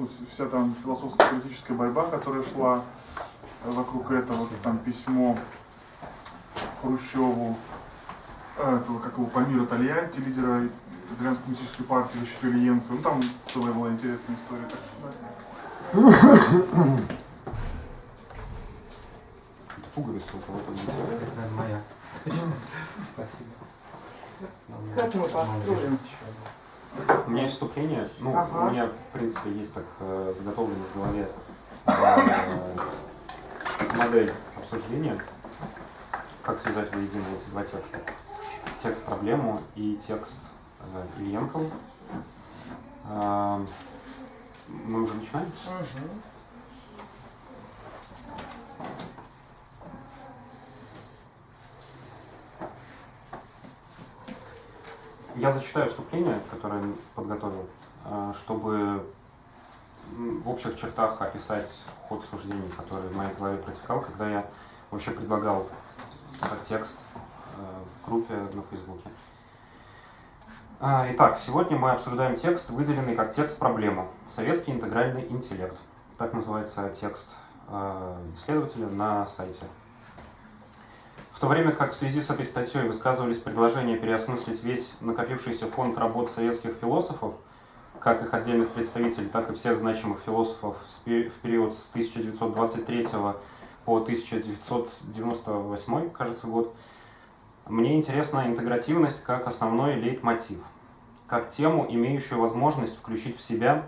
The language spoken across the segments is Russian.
ну, вся там философско-политическая борьба, которая шла вокруг этого, там письмо Хрущеву, э, этого, как его, Памира Тольятти, лидера итальянской коммунистической партии, защиту Ильенко. Ну, там целая была интересная история. Это пуговица у кого-то Это моя. Спасибо. Как мы построим? У меня есть вступление. Ну, Ага. у меня, в принципе, есть так э, заготовлено в голове э, модель обсуждения, как связать воедино эти два текста. Текст проблему и текст э, Ильенкова. Э, мы уже начинаем? Мгм. Я зачитаю вступление, которое подготовил, э, чтобы в общих чертах описать ход суждений, который в моей голове протекал, когда я вообще предлагал этот текст э, в группе на Фейсбуке. А, Итак, сегодня мы обсуждаем текст, выделенный как текст проблема. Советский интегральный интеллект. Так называется текст э, исследователя на сайте. В то время как в связи с этой статьей высказывались предложения переосмыслить весь накопившийся фонд работ советских философов, как их отдельных представителей, так и всех значимых философов в период с 1923 по 1998, кажется, год, мне интересна интегративность как основной лейтмотив, как тему, имеющую возможность включить в себя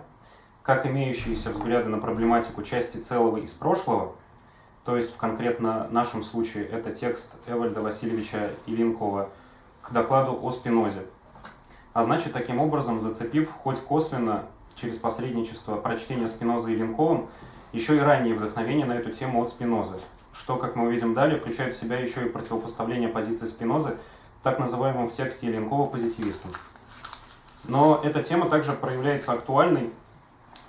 как имеющиеся взгляды на проблематику части целого из прошлого, то есть в конкретно нашем случае это текст Эвальда Васильевича Илинкова к докладу о Спинозе. А значит, таким образом, зацепив хоть косвенно через посредничество прочтения Спиноза и Ленковым, еще и раннее вдохновение на эту тему от Спинозы, что, как мы увидим далее, включает в себя еще и противопоставление позиции Спинозы так называемым в тексте Ленкова позитивистам. Но эта тема также проявляется актуальной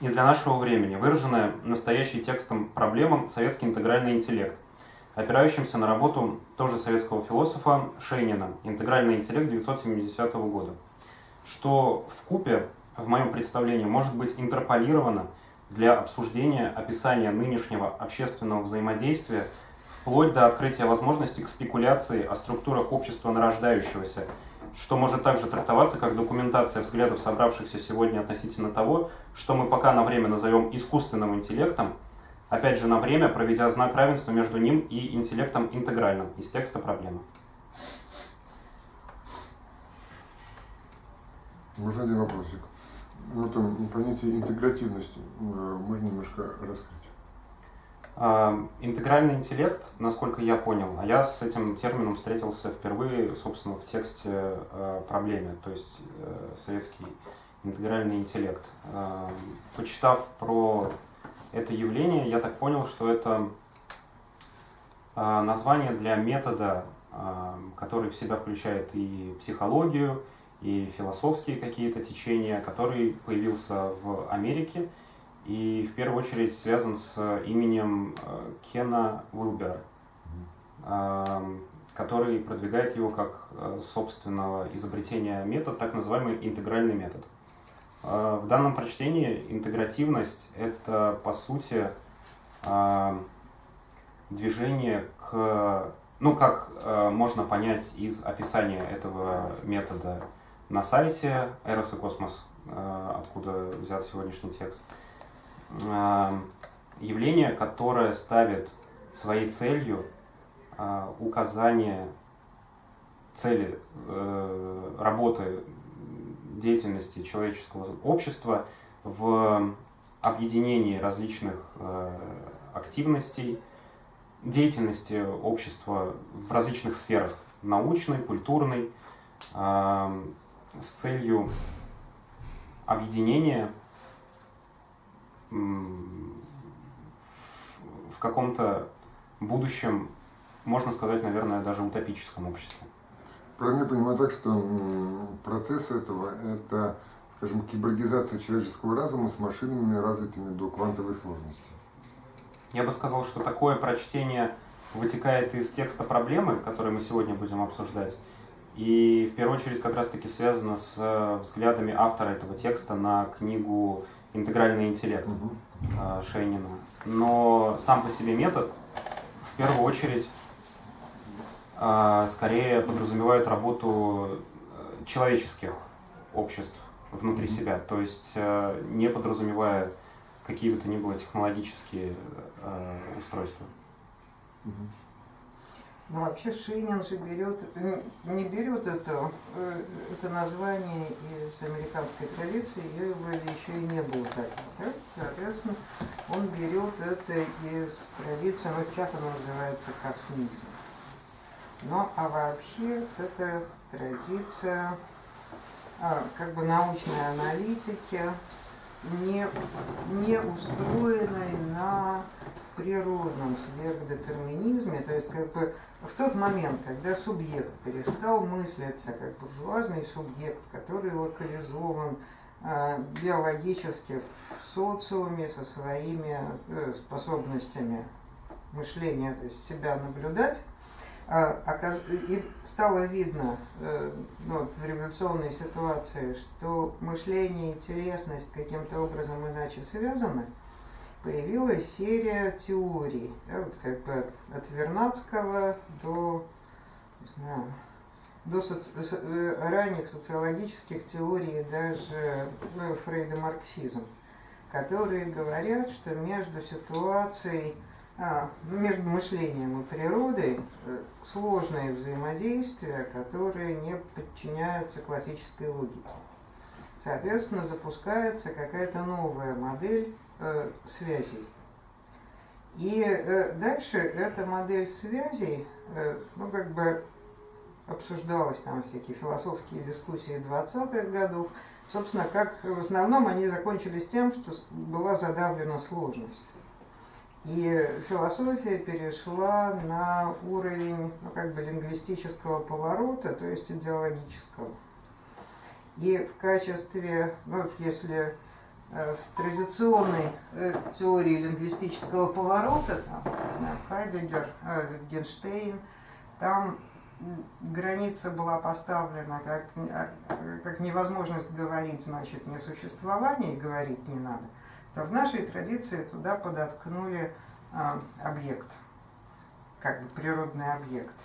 и для нашего времени, выраженная настоящей текстом проблемам советский интегральный интеллект, опирающимся на работу тоже советского философа Шейнина «Интегральный интеллект 970 года», что в купе в моем представлении, может быть интерполировано для обсуждения описания нынешнего общественного взаимодействия вплоть до открытия возможности к спекуляции о структурах общества нарождающегося, что может также трактоваться как документация взглядов собравшихся сегодня относительно того, что мы пока на время назовем искусственным интеллектом, опять же на время проведя знак равенства между ним и интеллектом интегральным из текста проблемы. Можно один вопросик? Ну, там, понятие интегративности э, можно немножко раскрыть. А, Интегральный интеллект, насколько я понял, а я с этим термином встретился впервые, собственно, в тексте э, проблеме, то есть э, советский интегральный интеллект. А, Почитав про это явление, я так понял, что это а, название для метода, который в себя включает и психологию, и философские какие-то течения, который появился в Америке и в первую очередь связан с именем э, Кена Уилбера, эм, который продвигает его как э, собственного изобретения метод, так называемый интегральный метод. Э, В данном прочтении интегративность – это, по сути, э, движение к, ну, как э, можно понять из описания этого метода на сайте Эрос и Космос, э, откуда взят сегодняшний текст, э, явление, которое ставит своей целью э, указание цели э, работы деятельности человеческого общества в объединении различных э, активностей, деятельности общества в различных сферах научной, культурной, э, с целью объединения в- каком-то будущем, можно сказать, наверное, даже утопическом обществе. Правильно я понимаю так, что процесс этого – это, скажем, киборгизация человеческого разума с машинами, развитыми до квантовой сложности. Я бы сказал, что такое прочтение вытекает из текста проблемы, который мы сегодня будем обсуждать, и в первую очередь как раз-таки связано с э, взглядами автора этого текста на книгу интегральный интеллект э, Шейнина. Но сам по себе метод в первую очередь э, скорее подразумевает работу э, человеческих обществ внутри Мгм. себя, то есть э, не подразумевая какие бы то ни было технологические э, устройства. Мгм. Ну, вообще Шейнин же берет, не берет это, э, это название из американской традиции, ее вроде еще и не было такого. Да? Соответственно, он берет это из традиции, ну, сейчас она называется космизм. Ну, а вообще это традиция а, как бы научной аналитики, не, не устроенной на природном сверхдетерминизме, то есть как бы в тот момент, когда субъект перестал мыслиться как буржуазный субъект, который локализован э, биологически в социуме со своими э, способностями мышления, то есть себя наблюдать, оказ- и стало видно э, ну, вот в революционной ситуации, что мышление и телесность каким-то образом иначе связаны, появилась серия теорий, да, вот как бы от Вернадского до, знаю, до соци- со- э, ранних социологических теорий, даже ну, Фрейда марксизм, которые говорят, что между ситуацией а, ну, между мышлением и природой э, сложные взаимодействия, которые не подчиняются классической логике. Соответственно, запускается какая-то новая модель э, связей. И э, дальше эта модель связей, э, ну, как бы обсуждалась там всякие философские дискуссии 20-х годов. Собственно, как в основном они закончились тем, что была задавлена сложность. И философия перешла на уровень ну, как бы лингвистического поворота, то есть идеологического. И в качестве, ну, если в традиционной э, теории лингвистического поворота, там, не знаю, Хайдеггер, э, Wittgenstein, там граница была поставлена как, а, как невозможность говорить, значит, несуществование, и говорить не надо то в нашей традиции туда подоткнули объект, как бы природный объект.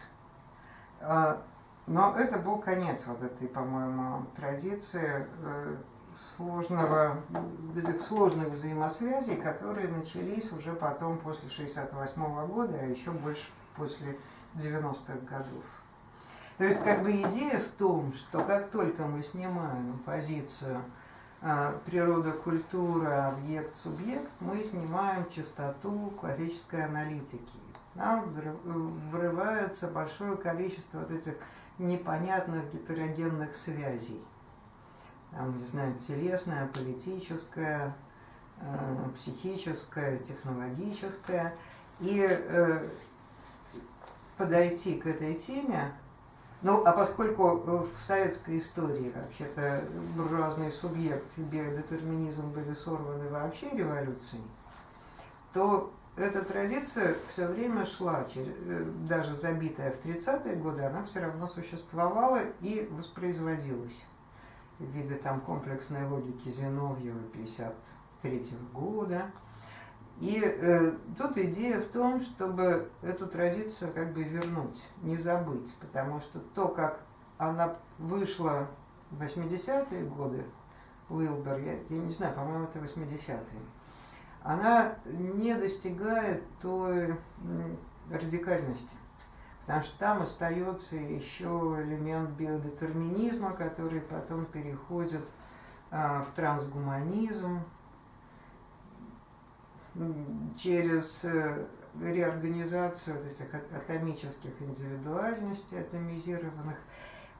Но это был конец вот этой, по-моему, традиции э, сложного, этих сложных взаимосвязей, которые начались уже потом после 68 года, а еще больше после 90-х годов. То есть как бы идея в том, что как только мы снимаем позицию а, природа, культура, объект, субъект, мы снимаем частоту классической аналитики. Нам взрыв- врывается большое количество вот этих непонятных гетерогенных связей. Там, не знаю, телесная, политическая, э, психическая, технологическая. И э, подойти к этой теме ну, а поскольку э, в советской истории вообще-то буржуазный субъект и биодетерминизм были сорваны вообще революцией, то эта традиция все время шла, э, даже забитая в 30-е годы, она все равно существовала и воспроизводилась в виде там комплексной логики Зиновьева 53 года. И э, тут идея в том, чтобы эту традицию как бы вернуть, не забыть, потому что то, как она вышла в 80-е годы, Уилбер, я, я не знаю, по-моему, это 80-е, она не достигает той радикальности. Потому что там остается еще элемент биодетерминизма, который потом переходит а, в трансгуманизм, через э, реорганизацию вот этих а- атомических индивидуальностей, атомизированных.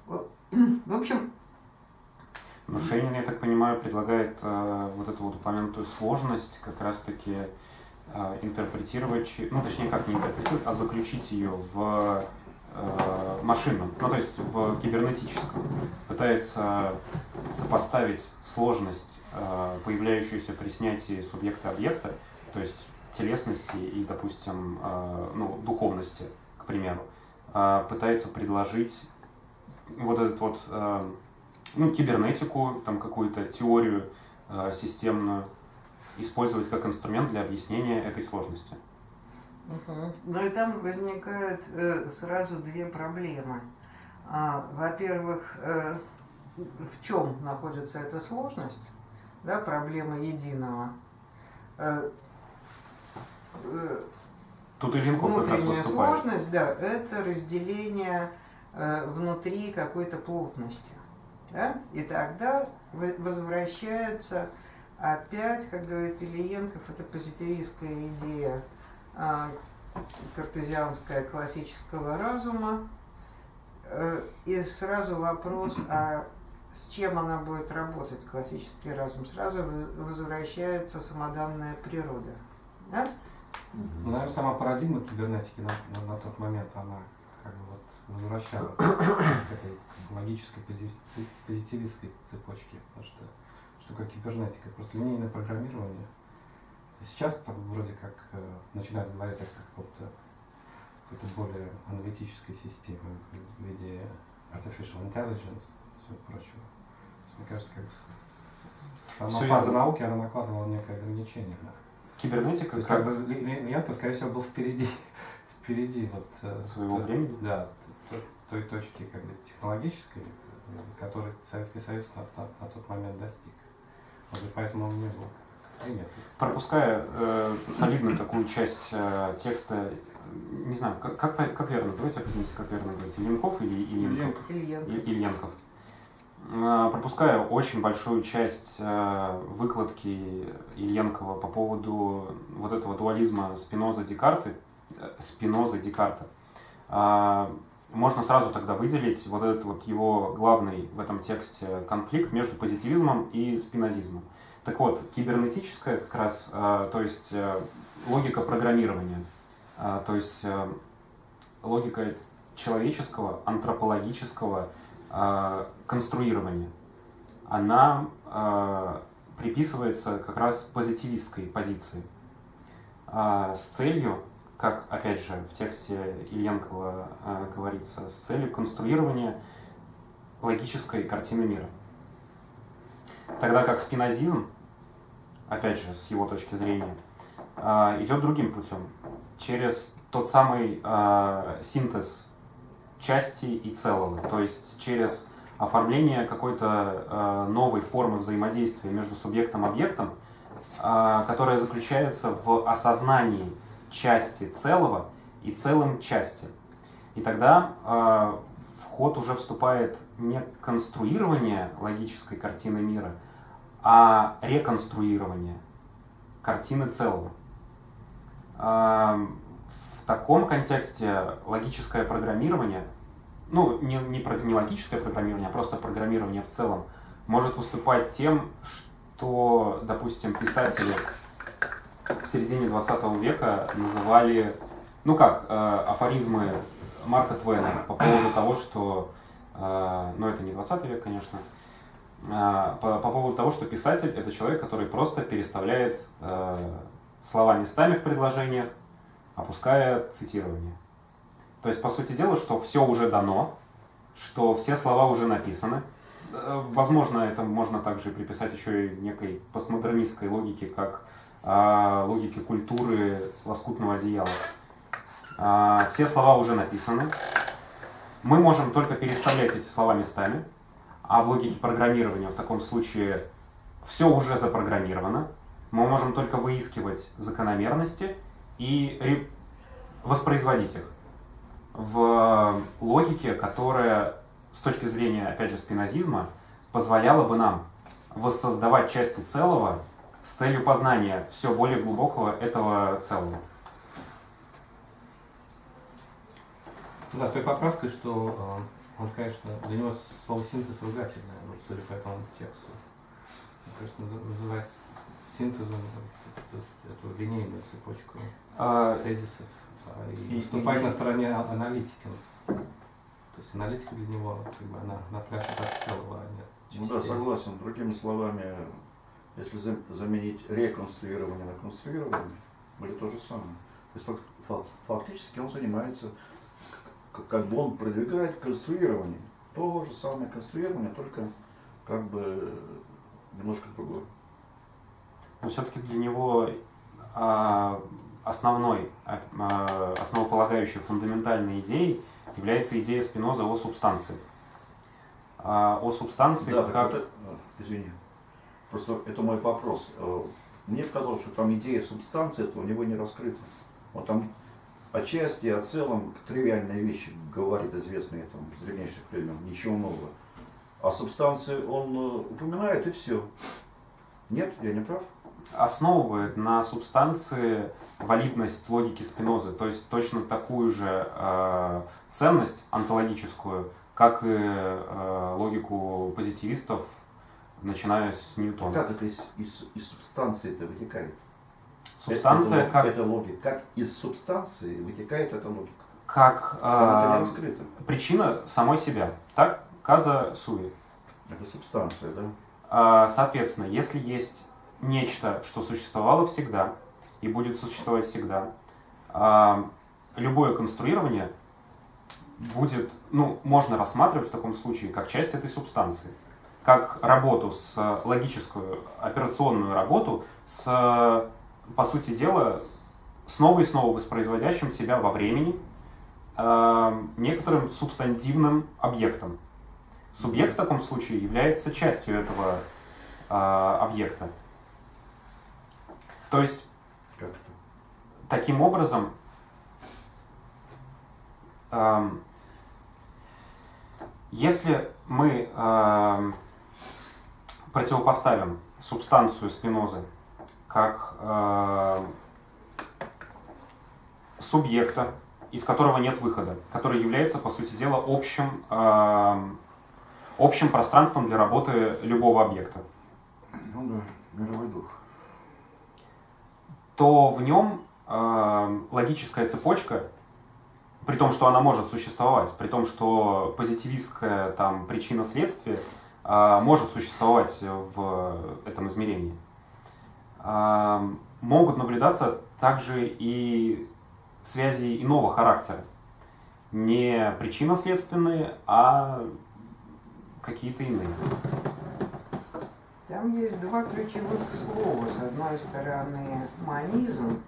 В общем, Но Шейнин, я так понимаю, предлагает э, вот эту вот упомянутую сложность как раз-таки интерпретировать, чи- ну точнее как не интерпретировать, а заключить ее в э, машинном, ну то есть в кибернетическом. Пытается сопоставить сложность, э, появляющуюся при снятии субъекта-объекта, то есть телесности и, допустим, э, ну, духовности, к примеру, э, пытается предложить вот этот вот ну, кибернетику, там какую-то теорию системную, использовать как инструмент для объяснения этой сложности. Мгм. Ну и там возникают э, сразу две проблемы. А, во-первых, э, в чем находится эта сложность, да, проблема единого. Э, э, Тут и Линков как раз выступает. сложность, да, это разделение э, внутри какой-то плотности. Да? И тогда возвращается опять, как говорит Ильенков, это позитивистская идея а, картезианская классического разума. Э, И сразу вопрос, а с чем она будет работать, классический разум? Сразу возвращается самоданная природа. Да? Ну, наверное, сама парадигма кибернетики на, на- на тот момент, она как бы вот возвращала к этой логической пози- позитивистской цепочке. Потому что такое кибернетика? Просто линейное программирование. Сейчас там вроде как э, начинают говорить о каком-то какой-то более аналитической системе в виде artificial intelligence и всего прочего. То Мне кажется, как бы сама Всё фаза верно. науки, она накладывала некое ограничение. на Кибернетика то есть, как как бы Ли- Лентов, скорее всего, был впереди, впереди вот, э, Своего т- времени? Да, т- т- той точки как бы, технологической, э, которой Советский Союз на, на- на тот момент достиг. И поэтому он не был принят. пропуская э, солидную такую часть э, текста, не знаю, как, как, как верно, давайте определимся, как верно говорить, Ильенков или Ильенков? Ильенков. Ильенков. И- Ильенков. Э, Пропуская очень большую часть э, выкладки Ильенкова по поводу вот этого дуализма Спиноза Декарты, э, Спиноза Декарта, э, можно сразу тогда выделить вот этот вот его главный в этом тексте конфликт между позитивизмом и спинозизмом. Так вот, кибернетическая как раз, э, то есть э, логика программирования, э, то есть логика человеческого, антропологического конструирования, она приписывается как раз позитивистской позиции с целью, как опять же в тексте Ильенкова э, говорится, с целью конструирования логической картины мира. Тогда как спинозизм, опять же, с его точки зрения, а, идет другим путем, через тот самый а, синтез части и целого, то есть через оформление какой-то а, новой формы взаимодействия между субъектом и объектом, а, которая заключается в осознании части целого и целым части. И тогда а, в ход уже вступает не конструирование логической картины мира, а реконструирование картины целого. А, В таком контексте логическое программирование, ну, не, не, не логическое программирование, а просто программирование в целом, может выступать тем, что, допустим, писатели в середине 20 века называли, ну как, э, афоризмы Марка Твена по поводу того, что, э, ну это не 20 век, конечно, а, по, по поводу того, что писатель это человек, который просто переставляет э, слова местами в предложениях, опуская цитирование. То есть, по сути дела, что все уже дано, что все слова уже написаны. Э, Возможно, это можно также приписать еще и некой постмодернистской логике, как а, логике культуры лоскутного одеяла. А, все слова уже написаны. Мы можем только переставлять эти слова местами, а в логике программирования в таком случае все уже запрограммировано. Мы можем только выискивать закономерности и воспроизводить их в логике, которая с точки зрения, опять же, спинозизма, позволяла бы нам воссоздавать части целого с целью познания все более глубокого этого целого. Да, с той поправкой, что э, он, конечно, для него слово синтез ругательное, вот, судя по этому тексту. Он, конечно, назы- называть синтезом эту, эту линейную цепочку А, тезисов а, и, И- выступать и- на стороне а- аналитики. То есть аналитика для него, как бы, она на пляже от целого, а не Ну да, согласен. Другими словами, если зам- заменить реконструирование на конструирование, будет то же самое. То есть фак- фак- фактически он занимается, как бы он продвигает конструирование. То же самое конструирование, только как бы немножко другое. но все-таки для него а, основной, а, основополагающей, фундаментальной идеей является идея Спиноза о субстанции. А, о субстанции Да, как... так вот, э, извини. Просто это мой вопрос. Э, Мне казалось, что там идея субстанции, это у него не раскрыта. Он там отчасти, о целом тривиальные вещи говорит, известные там древнейших времен, ничего нового. А субстанции он э, упоминает и все. Нет, я не прав? основывает на субстанции валидность логики Спинозы, то есть точно такую же э, ценность онтологическую, как и э, логику позитивистов, начиная с Ньютона. Как это из, из, из субстанции это вытекает? Субстанция это, как, это логика. Как из субстанции вытекает эта логика? как Там это не раскрыто. причина самой себя. Так? Каза суи. Это субстанция, да? А, Соответственно, если есть нечто, что существовало всегда и будет существовать всегда, а, любое конструирование будет, ну, можно рассматривать в таком случае как часть этой субстанции, как работу с логическую, операционную работу с, по сути дела, снова и снова воспроизводящим себя во времени а, некоторым субстантивным объектом. Субъект в таком случае является частью этого объекта. То есть, Как таким образом, ам, если мы ам, противопоставим субстанцию спинозы как ам, субъекта, из которого нет выхода, который является, по сути дела, общим, ам, общим пространством для работы любого объекта, Ну да, мировой дух. то в нем э, логическая цепочка, при том, что она может существовать, при том, что позитивистская там причина следствия э, может существовать в этом измерении, э, могут наблюдаться также и связи иного характера. Не причинно-следственные, а какие-то иные. Там есть два ключевых слова. С одной стороны, манизм.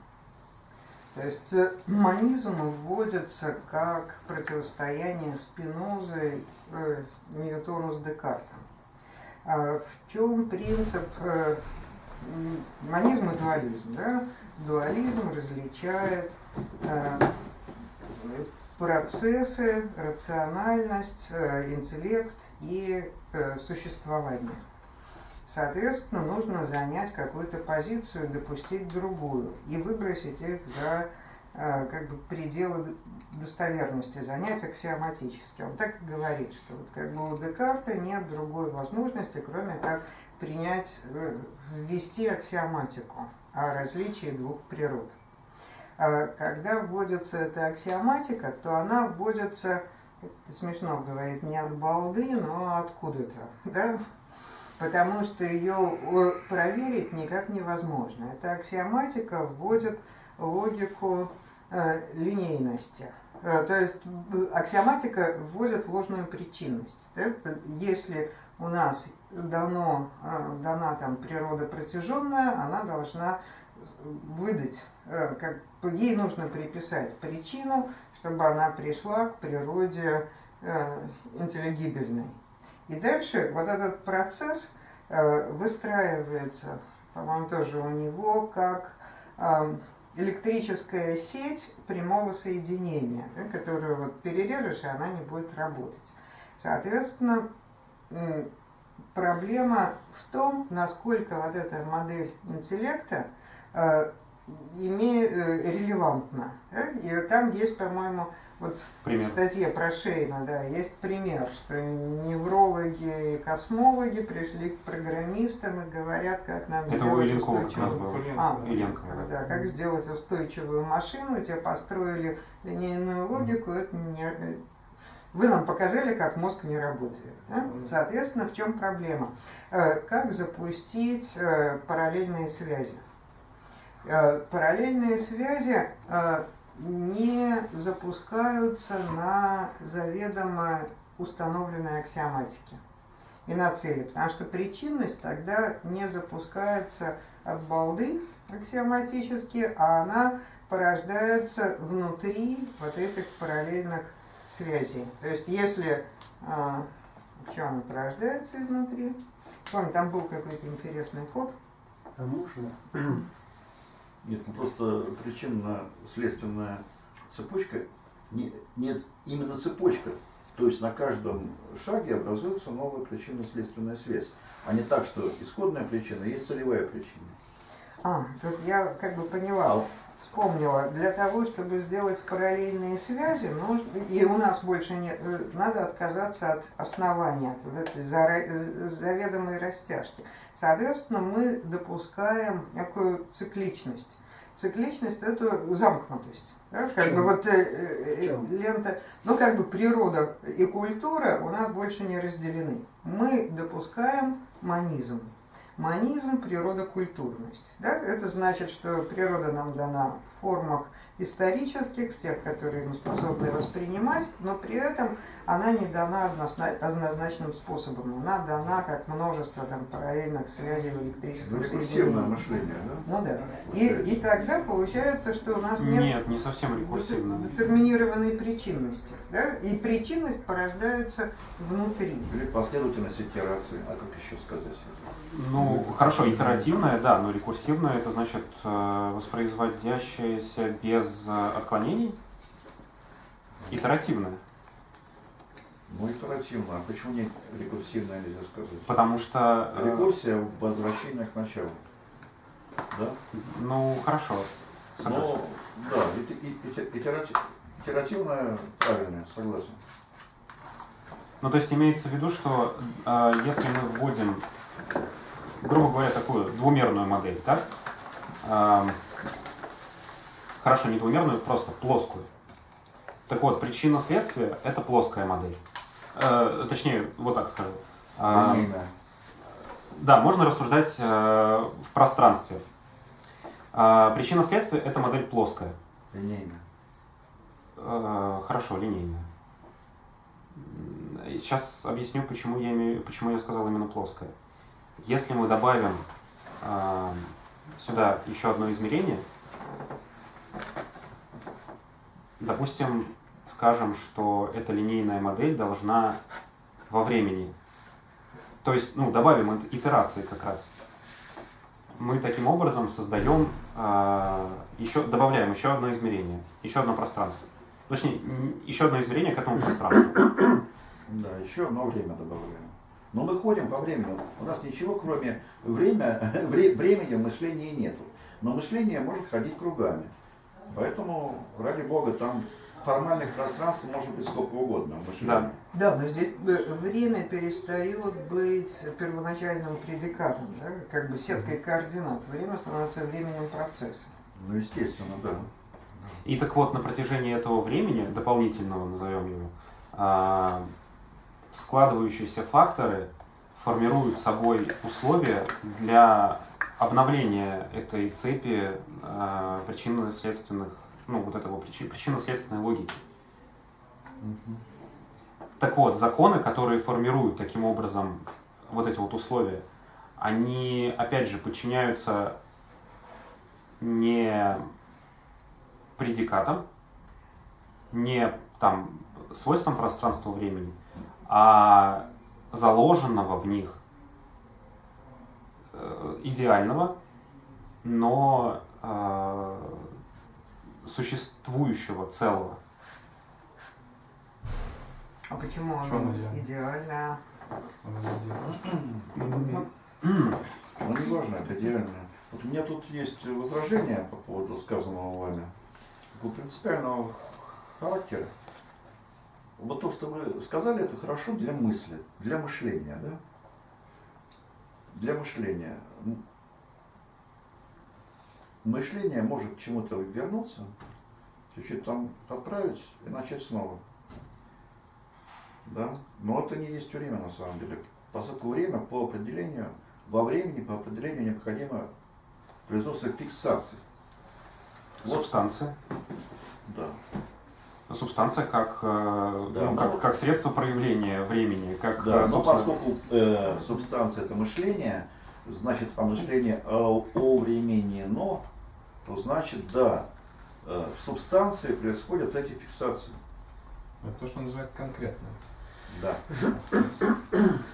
То есть э, манизм вводится как противостояние Спинозы э, Ньютону с Декартом. А в чем принцип э, м, манизм и дуализм? Да? Дуализм различает э, процессы, рациональность, э, интеллект и существование. Соответственно, нужно занять какую-то позицию, допустить другую и выбросить их за как бы пределы достоверности, занять аксиоматически. Он так и говорит, что вот как бы у Декарта нет другой возможности, кроме как принять, э, ввести аксиоматику о различии двух природ. А Когда вводится эта аксиоматика, то она вводится, это смешно говорит, не от балды, но откуда-то, да? потому что ее э, проверить никак невозможно. Эта аксиоматика вводит логику э, линейности. Э, то есть аксиоматика вводит ложную причинность. да. Если у нас дано, э, дана там природа протяженная, она должна выдать, э, как ей нужно приписать причину, чтобы она пришла к природе интеллигибельной. И дальше вот этот процесс выстраивается, по-моему, тоже у него, как э, электрическая сеть прямого соединения, да, которую вот перережешь, и она не будет работать. Соответственно, проблема в том, насколько вот эта модель интеллекта э, име- э, релевантна. да. И там есть, по-моему, вот в Пример. статье про Шейна, да, есть пример, что неврологи и космологи пришли к программистам и говорят, как нам Это сделать устойчивую а, Ильенкова, да. да, как сделать устойчивую машину, тебе построили линейную логику, это не... Вы нам показали, как мозг не работает. да? Соответственно, в чем проблема? Э, Как запустить э, параллельные связи? Э, Параллельные связи не запускаются на заведомо установленной аксиоматике и на цели, потому что причинность тогда не запускается от балды аксиоматически, а она порождается внутри вот этих параллельных связей. То есть если а, что она порождается изнутри. Помню, там был какой-то интересный ход. А можно? Нет, ну просто причинно-следственная цепочка, не, нет, именно цепочка. То есть на каждом шаге образуется новая причинно-следственная связь. А не так, что исходная причина есть целевая причина. А, тут я как бы поняла. А вспомнила, для того, чтобы сделать параллельные связи, нужно, и у нас больше нет, э, надо отказаться от основания, от вот этой заведомой растяжки. Соответственно, мы допускаем некую цикличность. Цикличность – это замкнутость. Да? Как бы вот э, э, лента, ну как бы природа и культура у нас больше не разделены. Мы допускаем манизм. Манизм – природа-культурность. Да? Это значит, что природа нам дана в формах исторических, в тех, которые мы способны воспринимать, но при этом она не дана однозначным способом. Она дана как множество там, параллельных связей в электрическом ну, соединении. мышление, да? Ну да. И, и тогда получается, что у нас нет, нет не совсем детерминированной причинности. Да? И причинность порождается внутри. Или последовательность итерации. А как еще сказать? Ну, хорошо, итеративное, да, но рекурсивное это значит э, воспроизводящееся без э, отклонений. Итеративное. Ну, итеративно. А почему не рекурсивное нельзя сказать? Потому что... Э, Рекурсия – возвращение к началу. Да? Ну, хорошо. Согласен. Ну, да, итеративное правильное, согласен. Ну, то есть имеется в виду, что э, если мы вводим грубо говоря, такую двумерную модель, так? Хорошо, не двумерную, просто плоскую. Так вот, причина следствия – это плоская модель. Э, точнее, вот так скажу. Линейная. Да, можно рассуждать э, в пространстве. Э, причина следствия – это модель плоская. Линейная. Э, хорошо, линейная. Сейчас объясню, почему я, имею, почему я сказал именно плоская. Если мы добавим э, сюда еще одно измерение, допустим, скажем, что эта линейная модель должна во времени, то есть, ну, добавим итерации как раз, мы таким образом создаем, э, еще, добавляем еще одно измерение, еще одно пространство. Точнее, еще одно измерение к этому пространству. Да, еще одно время добавляем. Но мы ходим по времени. У нас ничего, кроме время, времени в мышлении нету. Но мышление может ходить кругами. Поэтому, ради Бога, там формальных пространств может быть сколько угодно. Да. да, но здесь э, время перестает быть первоначальным предикатом, да? как бы сеткой координат. Время становится временем процесса. Ну, естественно, да. И так вот, на протяжении этого времени, дополнительного назовем его, а, складывающиеся факторы формируют собой условия для обновления этой цепи э, причинно-следственных, ну вот этого причинно-следственной логики. Угу. Так вот, законы, которые формируют таким образом вот эти вот условия, они, опять же, подчиняются не предикатам, не там свойствам пространства-времени, а заложенного в них э, идеального, но э, существующего целого. А почему оно идеально? Ну, не важно, это идеально. Вот у меня тут есть возражение по поводу сказанного вами. Принципиального характера вот то, что вы сказали, это хорошо для мысли, для мышления, да? Для мышления. Мышление может к чему-то вернуться, чуть-чуть там отправить и начать снова. Да? Но это не есть время на самом деле. Поскольку время по определению, во времени по определению необходимо производство фиксации. Субстанция. Да субстанция как, э, да, ну, но... как, как средство проявления времени. Как, да, собственно... но поскольку э, субстанция это мышление, значит, а мышление о- овременено, то значит, да, э, в субстанции происходят эти фиксации. Это то, что называют конкретно. Да.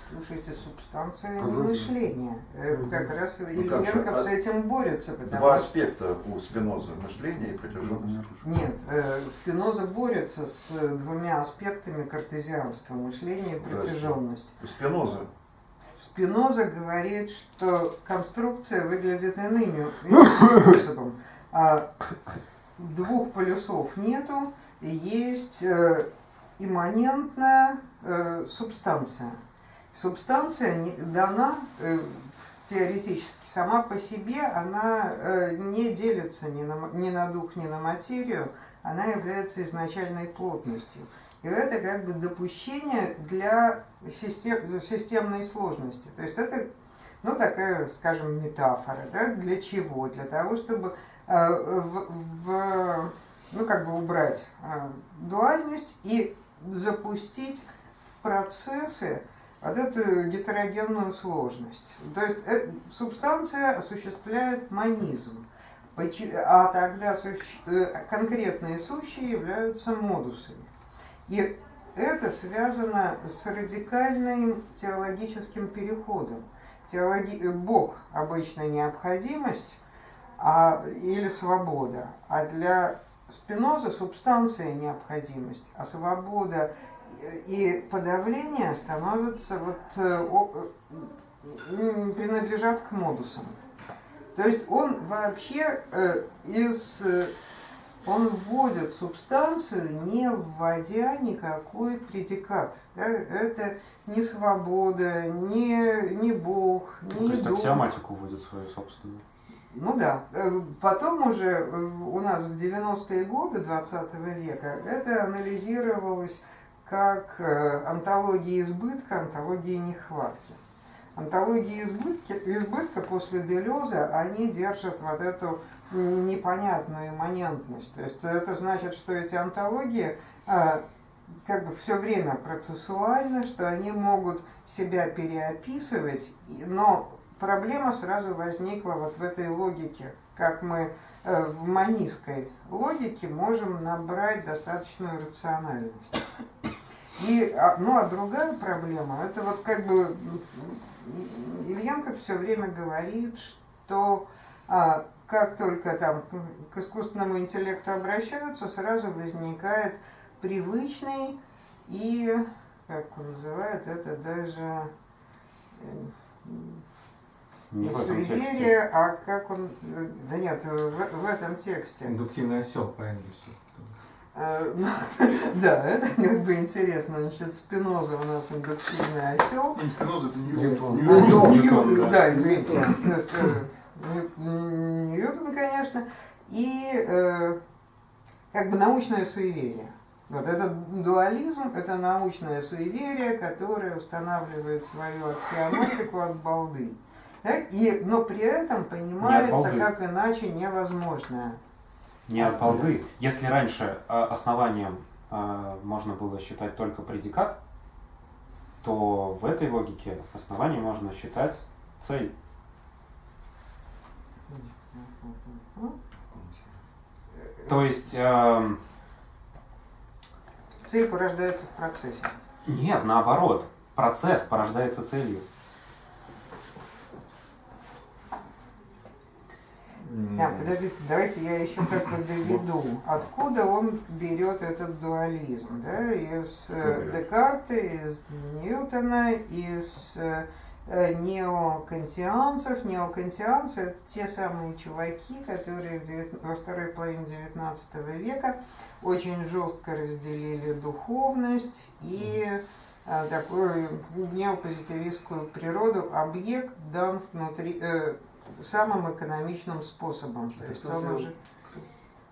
Слушайте, субстанция не Позвольте. мышление. Э, Как раз Ну, Ильенков а- с этим борется, потому Два аспекта у Спиноза – мышление и протяженность. Нет, э, Спиноза борется с э, двумя аспектами картезианства, мышление и протяженность. У Спиноза Спиноза говорит, что конструкция выглядит иными иным способом. А двух полюсов нету, есть э, имманентная субстанция. Субстанция не- дана э, теоретически сама по себе, она э, не делится ни на, ни на дух, ни на материю, она является изначальной плотностью. И это как бы допущение для систем, системной сложности. То есть это, ну, такая, скажем, метафора. Да? Для чего? Для того, чтобы э, в, в- ну, как бы убрать э, дуальность и запустить процессы вот эту гетерогенную сложность. То есть э, субстанция осуществляет монизм. Почи- А тогда э, конкретные сущие являются модусами. И это связано с радикальным теологическим переходом. Теологи... э, Бог – обычная необходимость а... или свобода, а для Спиноза субстанция – необходимость, а свобода и подавление становятся вот, э, э, принадлежат к модусам. То есть он вообще э, из он вводит субстанцию, не вводя никакой предикат. Да? Это не свобода, не, не Бог, Ну, не то есть аксиоматику вводит свою собственную. Ну да. Потом уже у нас в 90-е годы 20 века это анализировалось как э, антология избытка, антология нехватки. Антологии избытки, избытка после Делеза, они держат вот эту непонятную имманентность. То есть это значит, что эти антологии а, как бы все время процессуальны, что они могут себя переописывать, но проблема сразу возникла вот в этой логике, как мы э, в манистской логике можем набрать достаточную рациональность. И, ну а другая проблема, это вот как бы м, Ильенко все время говорит, что а, как только там к- искусственному интеллекту обращаются, сразу возникает привычный и, как он называет, это даже э, Не суеверие, а как он, э, да нет, в, в этом тексте. Индуктивный осел по Энгельсу. Э, ну, Да, это как бы интересно. Значит, Спиноза у нас индуктивный осел. Не Спиноза, это Ньютон. Ньютон. Ну, Ньютон, Нью- да. извините. То есть, э, Ньютон, конечно. И э, как бы научное суеверие. Вот этот дуализм – это научное суеверие, которое устанавливает свою аксиоматику от балды. Да? И, но при этом понимается как иначе невозможное. Не от балды. Если раньше э, основанием э, можно было считать только предикат, то в этой логике основанием можно считать цель. То есть эм, Цель порождается в процессе. нет, наоборот, процесс порождается целью. Да, подождите, давайте я еще как бы доведу. Откуда он берет этот дуализм? Да? Из э? Декарта, из Ньютона, из э, неокантианцев. Неокантианцы – это те самые чуваки, которые во второй половине XIX века очень жестко разделили духовность и э, такую неопозитивистскую природу. Объект дан внутри, э, самым экономичным способом. То Это есть кто он уже...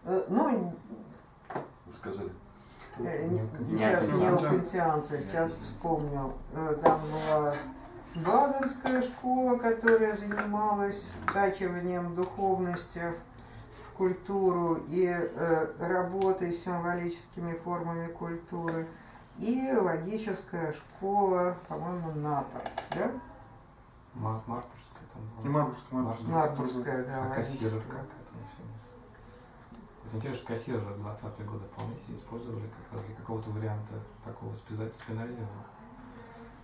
Э, Ну, Вы сказали. э, Неокантианцы. сейчас неокантианцы, сейчас вспомнил. Э, Там была Баденская школа, которая занималась вкачиванием духовности в культуру и э, работой с символическими формами культуры. И логическая школа, по-моему, НАТО. Да? Мар- Не? Марбургская, Марбургская. Марбургская, да. А логическая. как всему? Вот интересно, что кассиры в 20-е годы вполне себе использовали как раз для какого-то варианта такого спинозизма.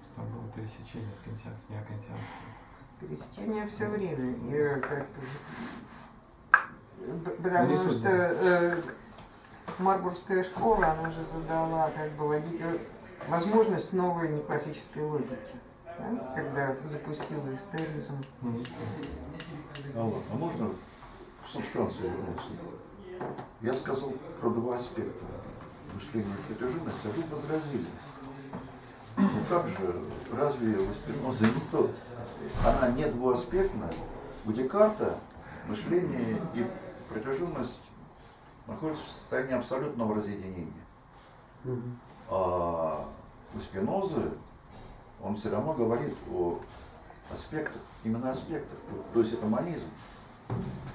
Что Там было пересечение с, кантиан, с неокантианским. Пересечение все время. И, э, как б- Ну, потому не суть, что э, Марбургская школа, она же задала как бы логи- э, возможность новой неклассической логики. Да, Когда запустила истеризм. Не знаю. Алло, а можно в субстанцию вернуться? Я сказал про два аспекта мышления и протяженности, а вы возразили. Ну как же, разве у Спинозы не то? Она не двуаспектна. У Декарта мышление и протяженность находятся в состоянии абсолютного разъединения. А у Спинозы он все равно говорит о аспектах, именно аспектах. То- есть это монизм.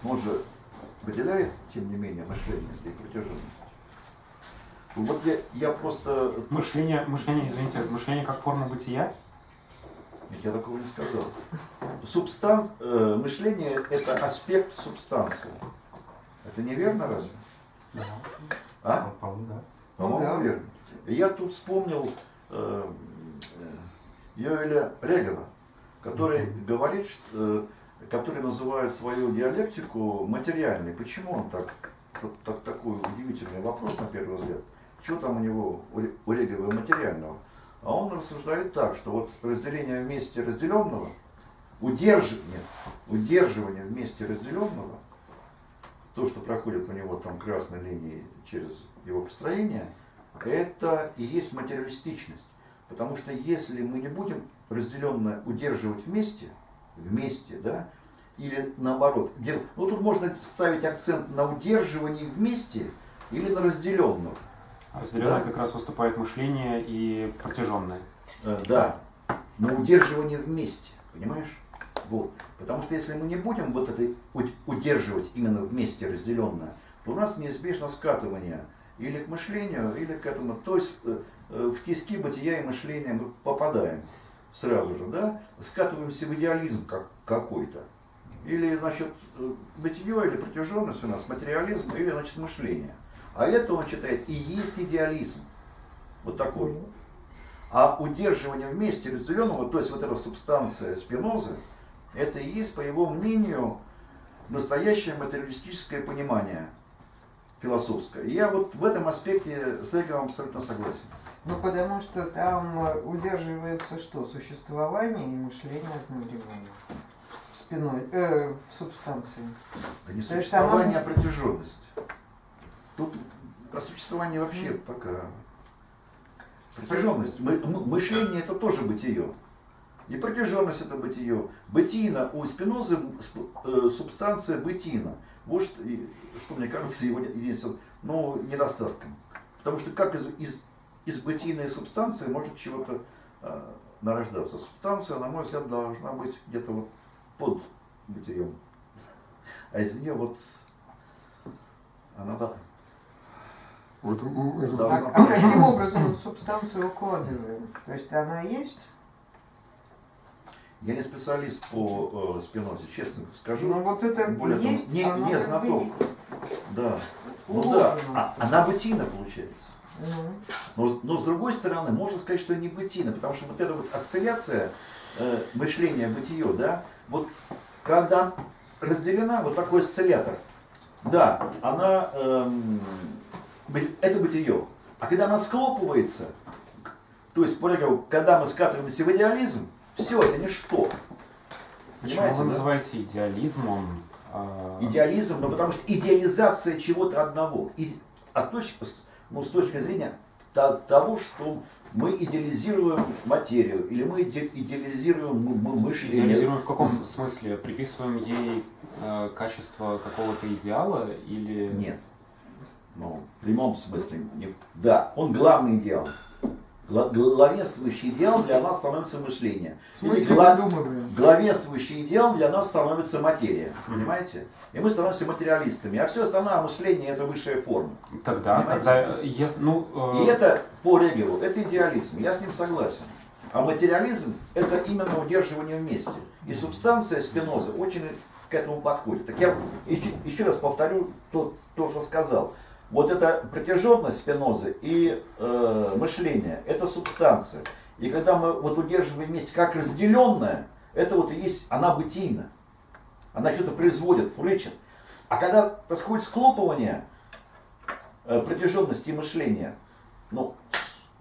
Но Он же выделяет, тем не менее, мышление и протяженность. Вот я, я просто... Мышление, мышление, извините, мышление как форма бытия? Нет, я такого не сказал. Субстан... э, мышление – это аспект субстанции. Это неверно разве? Да. А? По-моему, да. По-моему, да. верно. Я тут вспомнил э, Йоэля Регова, который говорит, э, который называет свою диалектику материальной. Почему он так, так, так- такой удивительный вопрос на первый взгляд? Что там у него, у Ре- у Регова материального? А он рассуждает так, что вот разделение вместе разделенного, удерживание, удерживание вместе разделенного, то, что проходит у него там красной линией через его построение, это и есть материалистичность. Потому что если мы не будем разделенное удерживать вместе, вместе, да, или наоборот, дел- ну тут можно ставить акцент на удерживании вместе или на разделенном. Разделенное Да. как раз выступает мышление и протяженное. Э, да, на удерживание вместе, понимаешь? Вот. Потому что если мы не будем вот это уд- удерживать именно вместе разделенное, то у нас неизбежно скатывание или к мышлению, или к этому. То есть э, в тиски бытия и мышления мы попадаем сразу же, да? Скатываемся в идеализм как, какой-то. Или, значит, э, бытие или протяженность у нас, материализм, или, значит, мышление. А это он считает и есть идеализм. Вот такой. А удерживание вместе разделенного, то есть вот эта субстанция спинозы, это и есть, по его мнению, настоящее материалистическое понимание философское. И я вот в этом аспекте с Эговым абсолютно согласен. Ну, потому что там э, удерживается что? Существование и мышление одновременно. Спиной, э, в субстанции. Это не То существование, она- а протяженность. Тут о существовании вообще пока... Протяженность. Мы- мы- мышление это тоже бытие. И протяженность это бытие. Бытийно у Спинозы сп- э, субстанция бытийна. Вот что, что мне кажется его единственным ну, недостатком. Потому что как из, из, из бытийной субстанции может чего-то э, нарождаться? Субстанция, на мой взгляд, должна быть где-то вот под бытием. А из нее вот она да, Вот, это-. А, а каким образом субстанцию укладываем? То есть она есть? Я не специалист по э, спинозе, честно скажу. Ну вот это Более того, есть, не- оно не бы знаток. Да. Ну да, а, она бытийна получается. Но, но с другой стороны, можно сказать, что не бытийна, потому что вот эта вот осцилляция э, мышления бытие, да, вот когда разделена вот такой осциллятор, да, она, эм, это бытие. А когда она схлопывается, к- то есть, когда мы скатываемся в идеализм, все, это ничто. Почему Понимаете, вы да? называете идеализмом? а, Идеализм, ну, потому что идеализация чего-то одного. И, а точки, с- ну, с точки зрения то- того, что мы идеализируем материю, или мы иде- идеализируем мы- мы- мышление. Идеализируем в каком смысле? Приписываем ей э, качество какого-то идеала или... Нет. Ну, в прямом смысле. Да, он главный идеал. Гла- Главенствующий идеал для нас становится мышление. гла- выдумываем? главенствующий идеал для нас становится материя. Понимаете? И мы становимся материалистами. А все остальное мышление это высшая форма. Тогда, Понимаете? тогда, если, ну, э, И это по Регелу, это идеализм, я с ним согласен. А материализм – это именно удерживание вместе. И субстанция Спиноза очень к этому подходит. Так я еще, еще раз повторю то, то, что сказал. Вот эта протяженность спинозы и э, мышление – это субстанция. И когда мы вот удерживаем вместе как разделенное, это вот и есть, она бытийна. Она что-то производит, фурычит. А когда происходит склопывание э, протяженности мышления, ну,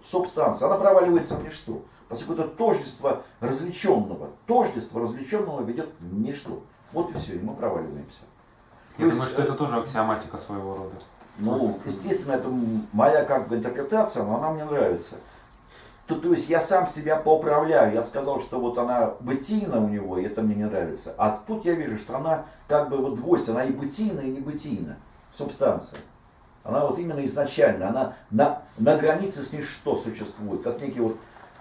субстанция, она проваливается в ничто. Поскольку это тождество развлеченного. Тождество развлеченного ведет в ничто. Вот и все, и мы проваливаемся. Я думаю, что это тоже аксиоматика своего рода. Ну, естественно, это моя как бы интерпретация, но она мне нравится. То, то есть я сам себя поуправляю. Я сказал, что вот она бытийна у него, и это мне не нравится. А тут я вижу, что она как бы вот двойственна, она и бытийна, и не бытийна. Субстанция. Она вот именно изначально, она на, на границе с ничто существует, как некий вот,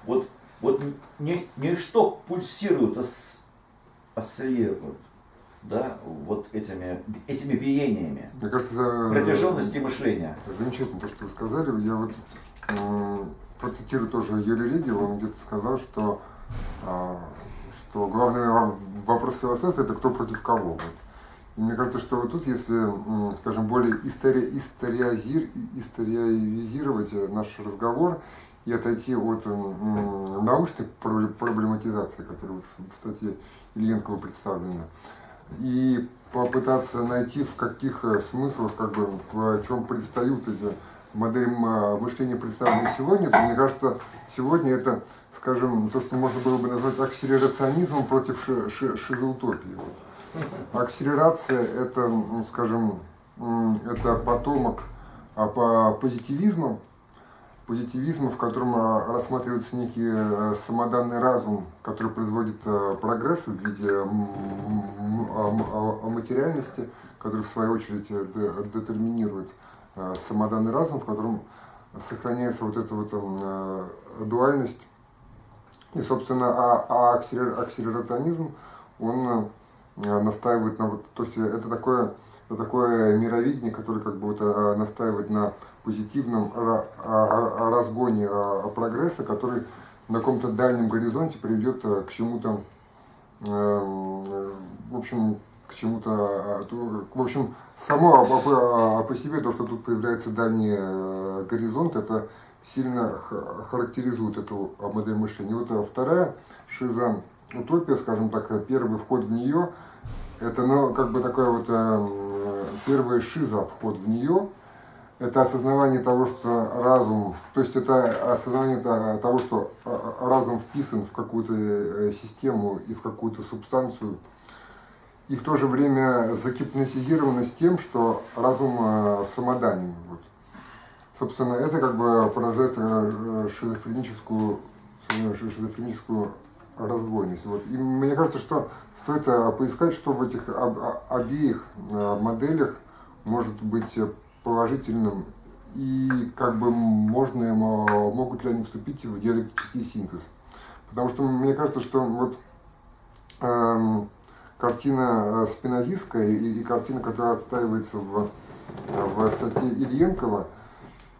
вот, вот ни, ничто пульсирует, ос, осциллирует да, вот этими, этими биениями. Мне кажется, протяженности мышления. Замечательно то, что вы сказали. Я вот э, процитирую тоже Юрия Легиева, он где-то сказал, что, э, что главный вопрос философии это кто против кого. Вот. И мне кажется, что вот тут, если, э, скажем, более истори, историозир, историозировать наш разговор и отойти от э, научной проблематизации, которая в статье Ильенкова представлена, и попытаться найти, в каких э, смыслах, как бы, в чем предстают эти модели мышления, представленные сегодня, то мне кажется, сегодня это, скажем, то, что можно было бы назвать акселерационизмом против ши ши шизоутопии. Акселерация – это, скажем, это потомок а, по позитивизма, позитивизма, в котором а, рассматривается некий э, самоданный разум, который производит э, прогресс в виде а, материальности, который в свою очередь э, детерминирует самоданный разум, в котором сохраняется вот эта вот дуальность. И, собственно, а, а акселерационизм, он настаивает на вот, то есть это такое это такое мировидение, которое как бы вот а, настаивает на позитивном разгоне а, прогресса, который на каком-то дальнем горизонте приведет а, к чему-то, эм, в общем, к чему-то, в общем, само по себе то, что тут появляется дальний э, горизонт, это сильно характеризует эту модель мышления. Вот вторая шиза, утопия, скажем так, первый вход в нее – это, ну, как бы такое вот э, первая шиза, вход в нее. Это осознавание того, что разум, то есть это осознание того, что э, разум вписан в какую-то э, систему и в какую-то субстанцию, и в то же время закипнотизированность тем, что разум э, самоданен. Вот. Собственно, это как бы порождает шизофреническую, шизофреническую раздвоенность. Вот. И мне кажется, что стоит э, поискать, что в этих обеих э, моделях может быть положительным и как бы можно, могут ли они вступить в диалектический синтез. Потому что мне кажется, что вот эм, картина э, спинозистская и, и картина, которая отстаивается в, в статье Ильенкова,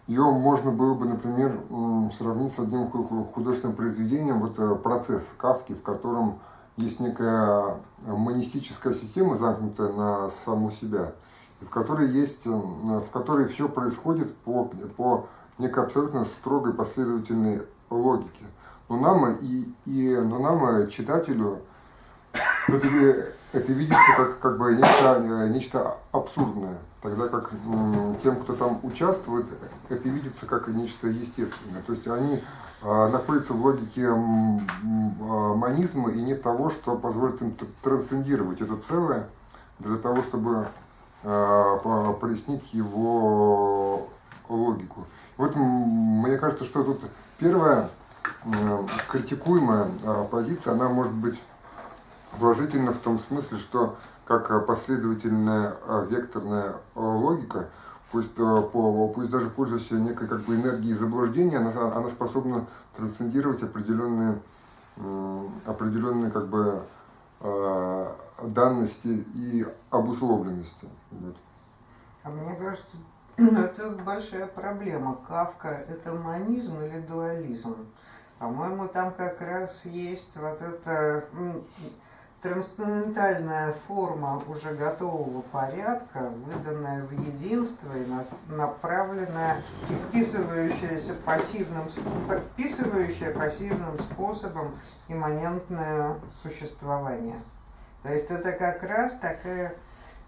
ее можно было бы, например, сравнить с одним художественным произведением, вот э, процесс Кавки, в котором есть некая монистическая система, замкнутая на саму себя, в которой, есть, в которой все происходит по, по некой абсолютно строгой последовательной логике. Но нам, и, и, но нам читателю, это, это видится как, как бы нечто, э, нечто абсурдное. Тогда как тем, кто там участвует, это видится как нечто естественное. То есть они а, находятся в логике а, монизма и нет того, что позволит им трансцендировать это целое для того, чтобы а, прояснить его логику. Вот мне кажется, что тут первая критикуемая позиция, она может быть положительна в том смысле, что как э, последовательная э, векторная э, логика, пусть, пусть даже пользуясь некой как бы энергией заблуждения, она, она способна трансцендировать определенные, определенные как бы данности и обусловленности. Вот. А мне кажется, это большая проблема. Кавка – это монизм или дуализм? По-моему, там как раз есть вот эта м, трансцендентальная форма уже готового порядка, выданная в единство и направленная и вписывающаяся пассивным, вписывающая пассивным способом имманентное существование. То есть это как раз такая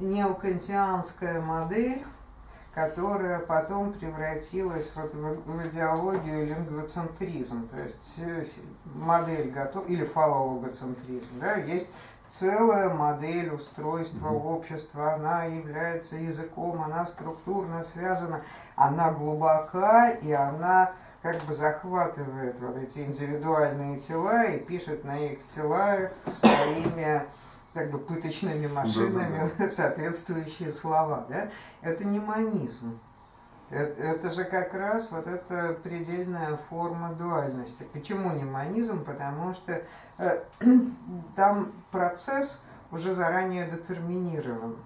неокантианская модель, которая потом превратилась вот в, идеологию лингвоцентризм, то есть модель готов или фалологоцентризм, да, есть целая модель устройства общества, она является языком, она структурно связана, она глубока и она как бы захватывает вот эти индивидуальные тела и пишет на их тела своими как бы пыточными машинами соответствующие слова. Да? Это не манизм. Это, это же как раз вот эта предельная форма дуальности. Почему не манизм? Потому что э, там процесс уже заранее детерминирован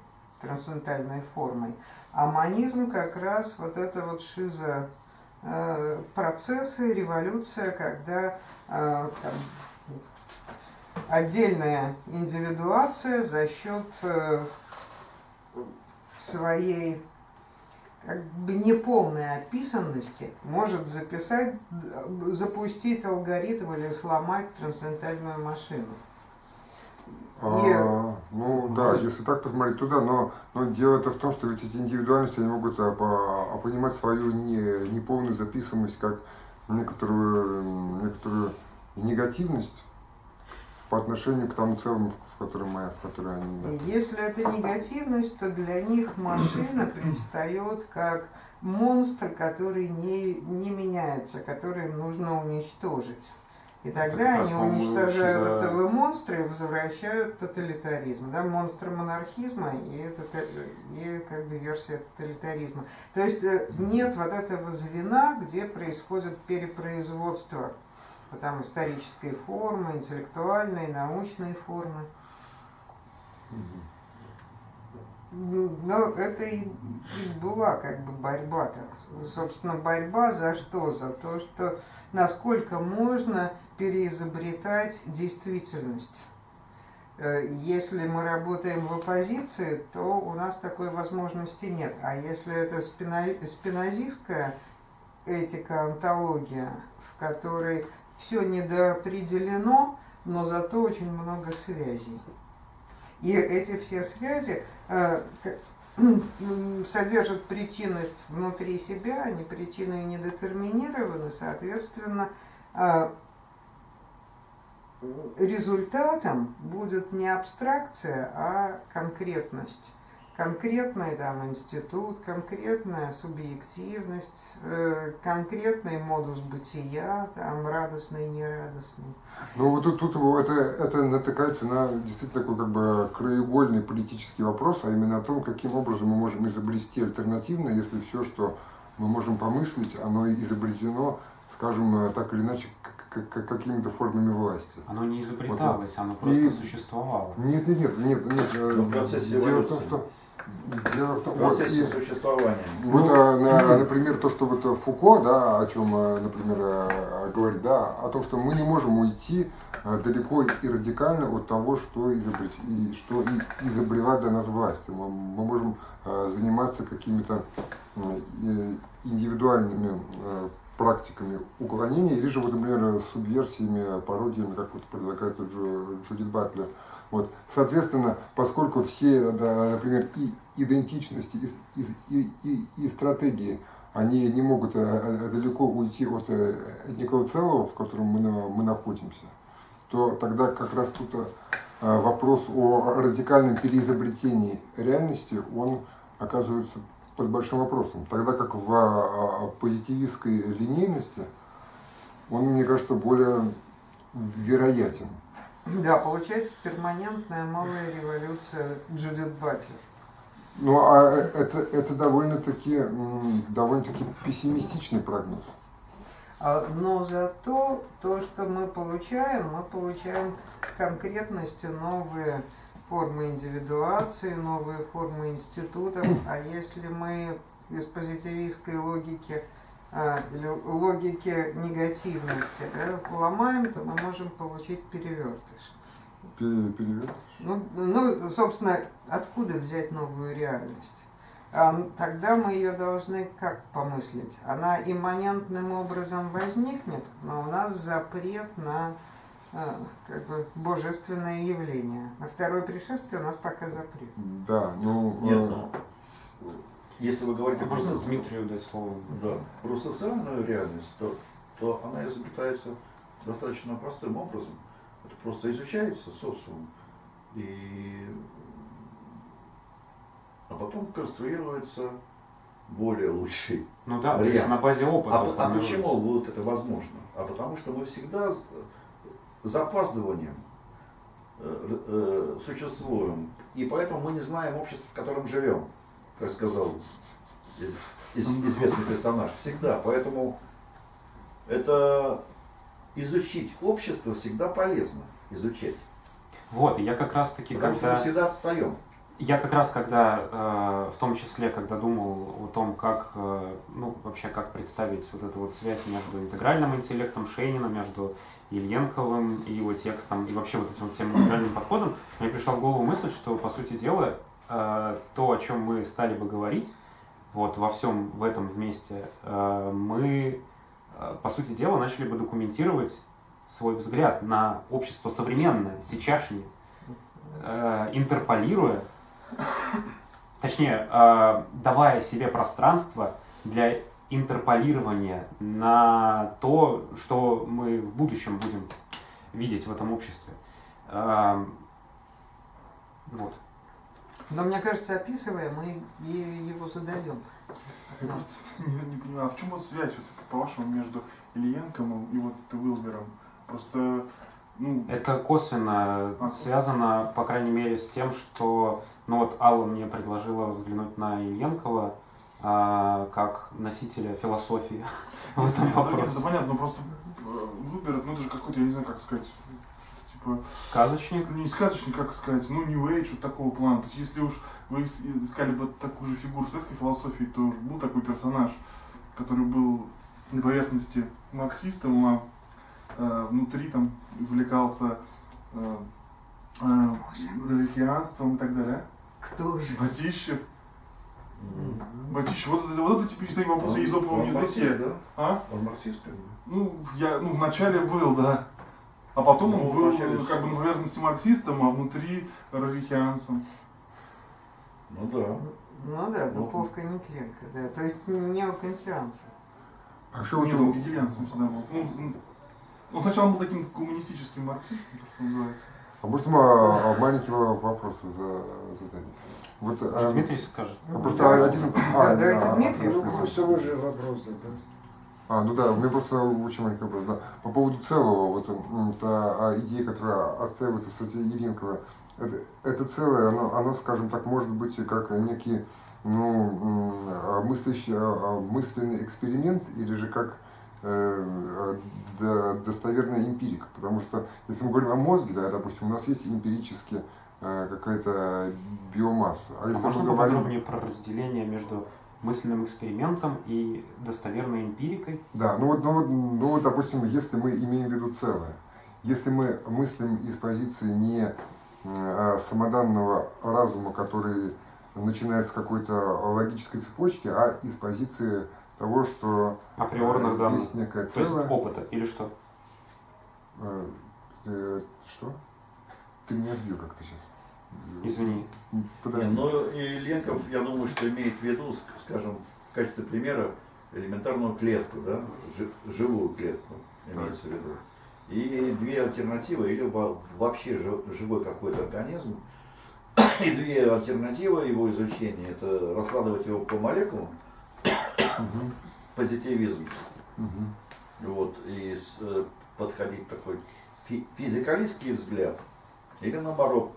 трансцендентальной формой. А манизм как раз вот это вот шиза э, процессы, революция, когда э, там, отдельная индивидуация за счет э, своей как бы неполной описанности может записать, запустить алгоритм или сломать трансцендентальную машину. И- А, ну да, если так посмотреть туда, но, но дело-то в том, что ведь эти индивидуальности, они могут а, по- а, понимать свою не, неполную записываемость как некоторую, некоторую негативность по отношению к тому целому, в котором мы, в которой они. Если это негативность, то для них машина предстает как монстр, который не, не меняется, который нужно уничтожить. И тогда раз, они уничтожают этого монстра и возвращают тоталитаризм. Да? Монстр монархизма и, тота- и как бы версия тоталитаризма. То есть э, нет вот этого звена, где происходит перепроизводство там исторической формы, интеллектуальной, научной формы. Ну, Но это и, и была как бы борьба-то. Собственно, борьба за что? За то, что насколько можно переизобретать действительность. Э, Если мы работаем в оппозиции, то у нас такой возможности нет. А если это спина- спинозистская этика, антология, в которой все недоопределено, но зато очень много связей. И эти все связи э, содержат причинность внутри себя, они причины не детерминированы, соответственно, э, результатом будет не абстракция, а конкретность. Конкретный там институт, конкретная субъективность, э, конкретный модус бытия, там радостный, нерадостный. Ну вот тут, тут это, это натыкается на действительно такой как бы краеугольный политический вопрос, а именно о том, каким образом мы можем изобрести альтернативно, если все, что мы можем помыслить, оно изобретено, скажем, э, так или иначе, к- к- какими-то формами власти. Оно не изобреталось, оно просто И- существовало. Нет, нет, нет, нет, нет. э, Ну, в процессе Дело в том, что дело в том, В вот, процессе и- существования. Вот, Ну, а, на- например, то, что вот Фуко, да, о чем, э, например, э, говорит, да, о том, что мы не можем уйти далеко и радикально от того, что, изобрет, и, что и изобрела для нас власть. Мы, мы можем заниматься какими-то индивидуальными практиками уклонения, или же, вот, например, субверсиями, пародиями, как вот предлагает Джу- Джудит Батлер. Вот. Соответственно, поскольку все, да, например, и идентичности, и, и, и, и- стратегии, они не могут э, э, далеко уйти от э, некого целого, в котором мы, мы находимся, то тогда как раз тут вопрос о радикальном переизобретении реальности, он оказывается под большим вопросом. Тогда как в э, позитивистской линейности, он, мне кажется, более вероятен. Да, получается перманентная малая революция Джудит Батлер. Ну, а это, это довольно-таки м, довольно-таки пессимистичный прогноз. А, Но зато то, что мы получаем, мы получаем конкретности новые формы индивидуации, новые формы институтов. А если мы из позитивистской логики а, или логики негативности да, ломаем, то мы можем получить перевертыш. Пере- Перевет. Ну, ну, собственно, откуда взять новую реальность? А, тогда мы ее должны как помыслить? Она имманентным образом возникнет, но у нас запрет на а, как бы божественное явление. На второе пришествие у нас пока запрет. Да, ну... Нет, э, ну, если вы говорите А про, можно соци- Дмитрию дать слово? да, про социальную реальность, то, то она изобретается достаточно простым образом. Это просто изучается социум. И... А потом конструируется более лучший Ну да, то есть на базе опыта. А, а почему вот это возможно? А потому что мы всегда запаздыванием э, э, существуем. И поэтому мы не знаем общество, в котором живем, как сказал из- из- известный персонаж. Всегда. Поэтому это изучить общество всегда полезно. Изучать. Вот, и я как раз таки, Потому что когда... мы всегда отстаем. Я как раз, когда, э, в том числе, когда думал о том, как, э, ну, вообще, как представить вот эту вот связь между интегральным интеллектом Шейнина, между Ильенковым и его текстом, и вообще вот этим вот всем интегральным подходом, мне пришла в голову мысль, что, по сути дела, э, то, о чем мы стали бы говорить, вот во всем в этом вместе, э, мы, э, по сути дела, начали бы документировать свой взгляд на общество современное, сейчасшнее, интерполируя, точнее, давая себе пространство для интерполирования на то, что мы в будущем будем видеть в этом обществе. Э, вот. Но мне кажется, описывая, мы и его задаем. Я просто не, не понимаю, а в чем вот связь, вот, по-вашему, между Ильенковым и вот Уилбером? Просто, ну, Это косвенно А. связано, по крайней мере, с тем, что ну вот Алла мне предложила взглянуть на Ильенкова а, как носителя философии в этом нет, это вопросе. понятно, но просто э, Уилбер, ну это же какой-то, я не знаю, как сказать, типа, Сказочник. не сказочник, как сказать, ну New Age, вот такого плана. То есть если уж вы ис- искали бы такую же фигуру в советской философии, то уж был такой персонаж, который был на поверхности марксистом, а э, внутри там увлекался э, э, религианством и так далее. Кто же? Батищев. Батищев, вот это, вот это типичный вопрос о Он- езоповом он марксист, языке. да? А? Он марксист. Ну, я, ну, вначале был, да. А потом Ну, он был вначале ну, как бы на поверхности марксистом, а внутри рарихианцем. Ну да. Ну да, Ну. Духовка Нетленко, да. То есть неокантианцы. А что у- он гегелианцем всегда был. Ну, ну, сначала он был таким коммунистическим марксистом, то, что называется. А может мы маленький во- вопрос за- задать? Вот, а, Дмитрий скажет. а просто Да. один... Да, давайте Дмитрий, хорошо, ну. Просто вы же вопрос. А, ну да, у меня просто очень маленький вопрос. Да. По поводу целого, вот это а, идея, которая отстаивается в статье Иринкова, это, это целое, оно, оно, скажем так, может быть как некий ну, а, мыслящий, а, а, мысленный эксперимент или же как э, а, до- достоверная эмпирика. Потому что если мы говорим о мозге, да, допустим, у нас есть эмпирически э, какая-то биомасса. А А можно говорим... поподробнее про разделение между мысленным экспериментом и достоверной эмпирикой? Да, ну вот, ну вот, ну вот, допустим, если мы имеем в виду целое, если мы мыслим из позиции не а, самоданного разума, который начинается с какой-то логической цепочки, а из позиции того, что Априорных э, данных. есть некое То есть целое. опыта или что? Э, э, что? Ты меня сбил как-то сейчас. Извини. Не, Подожди. ну и Ленков, я думаю, что имеет в виду, ск- скажем, в качестве примера элементарную клетку, да, жи- живую клетку имеется в виду. И две альтернативы, или во- вообще жи- живой какой-то организм, и две альтернативы его изучения, это раскладывать его по молекулам, позитивизм, вот, и э, подходить такой фи- физикалистский взгляд, или наоборот,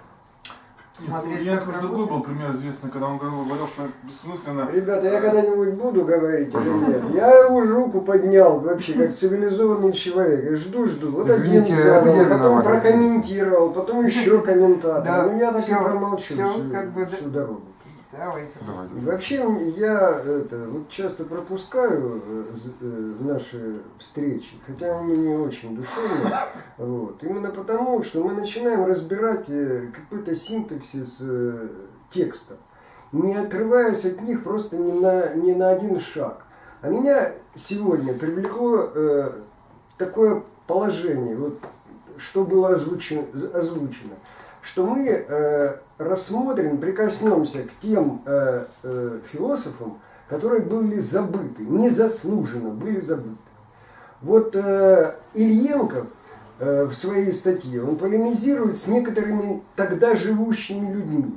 Смотреть, Нет, как ну, другой был пример известный, когда он говорил, что бессмысленно. Ребята, я когда-нибудь буду говорить или нет? Я его руку поднял вообще как цивилизованный человек. И жду, жду. Вот Извините, один задал, потом виноват. прокомментировал, потом еще комментатор. Да, Ну я так и всё, промолчу всю, как бы, всю дорогу. Давайте. Давайте. Вообще я это, вот часто пропускаю э, э, наши встречи, хотя они не очень душевные. Вот. Именно потому, что мы начинаем разбирать э, какой-то синтаксис э, текстов, не отрываясь от них просто ни на, ни на один шаг. А меня сегодня привлекло э, такое положение, вот, что было озвучено, озвучено что мы э, рассмотрим, прикоснемся к тем э, э, философам, которые были забыты, незаслуженно были забыты. Вот э, Ильенков э, в своей статье, он полемизирует с некоторыми тогда живущими людьми.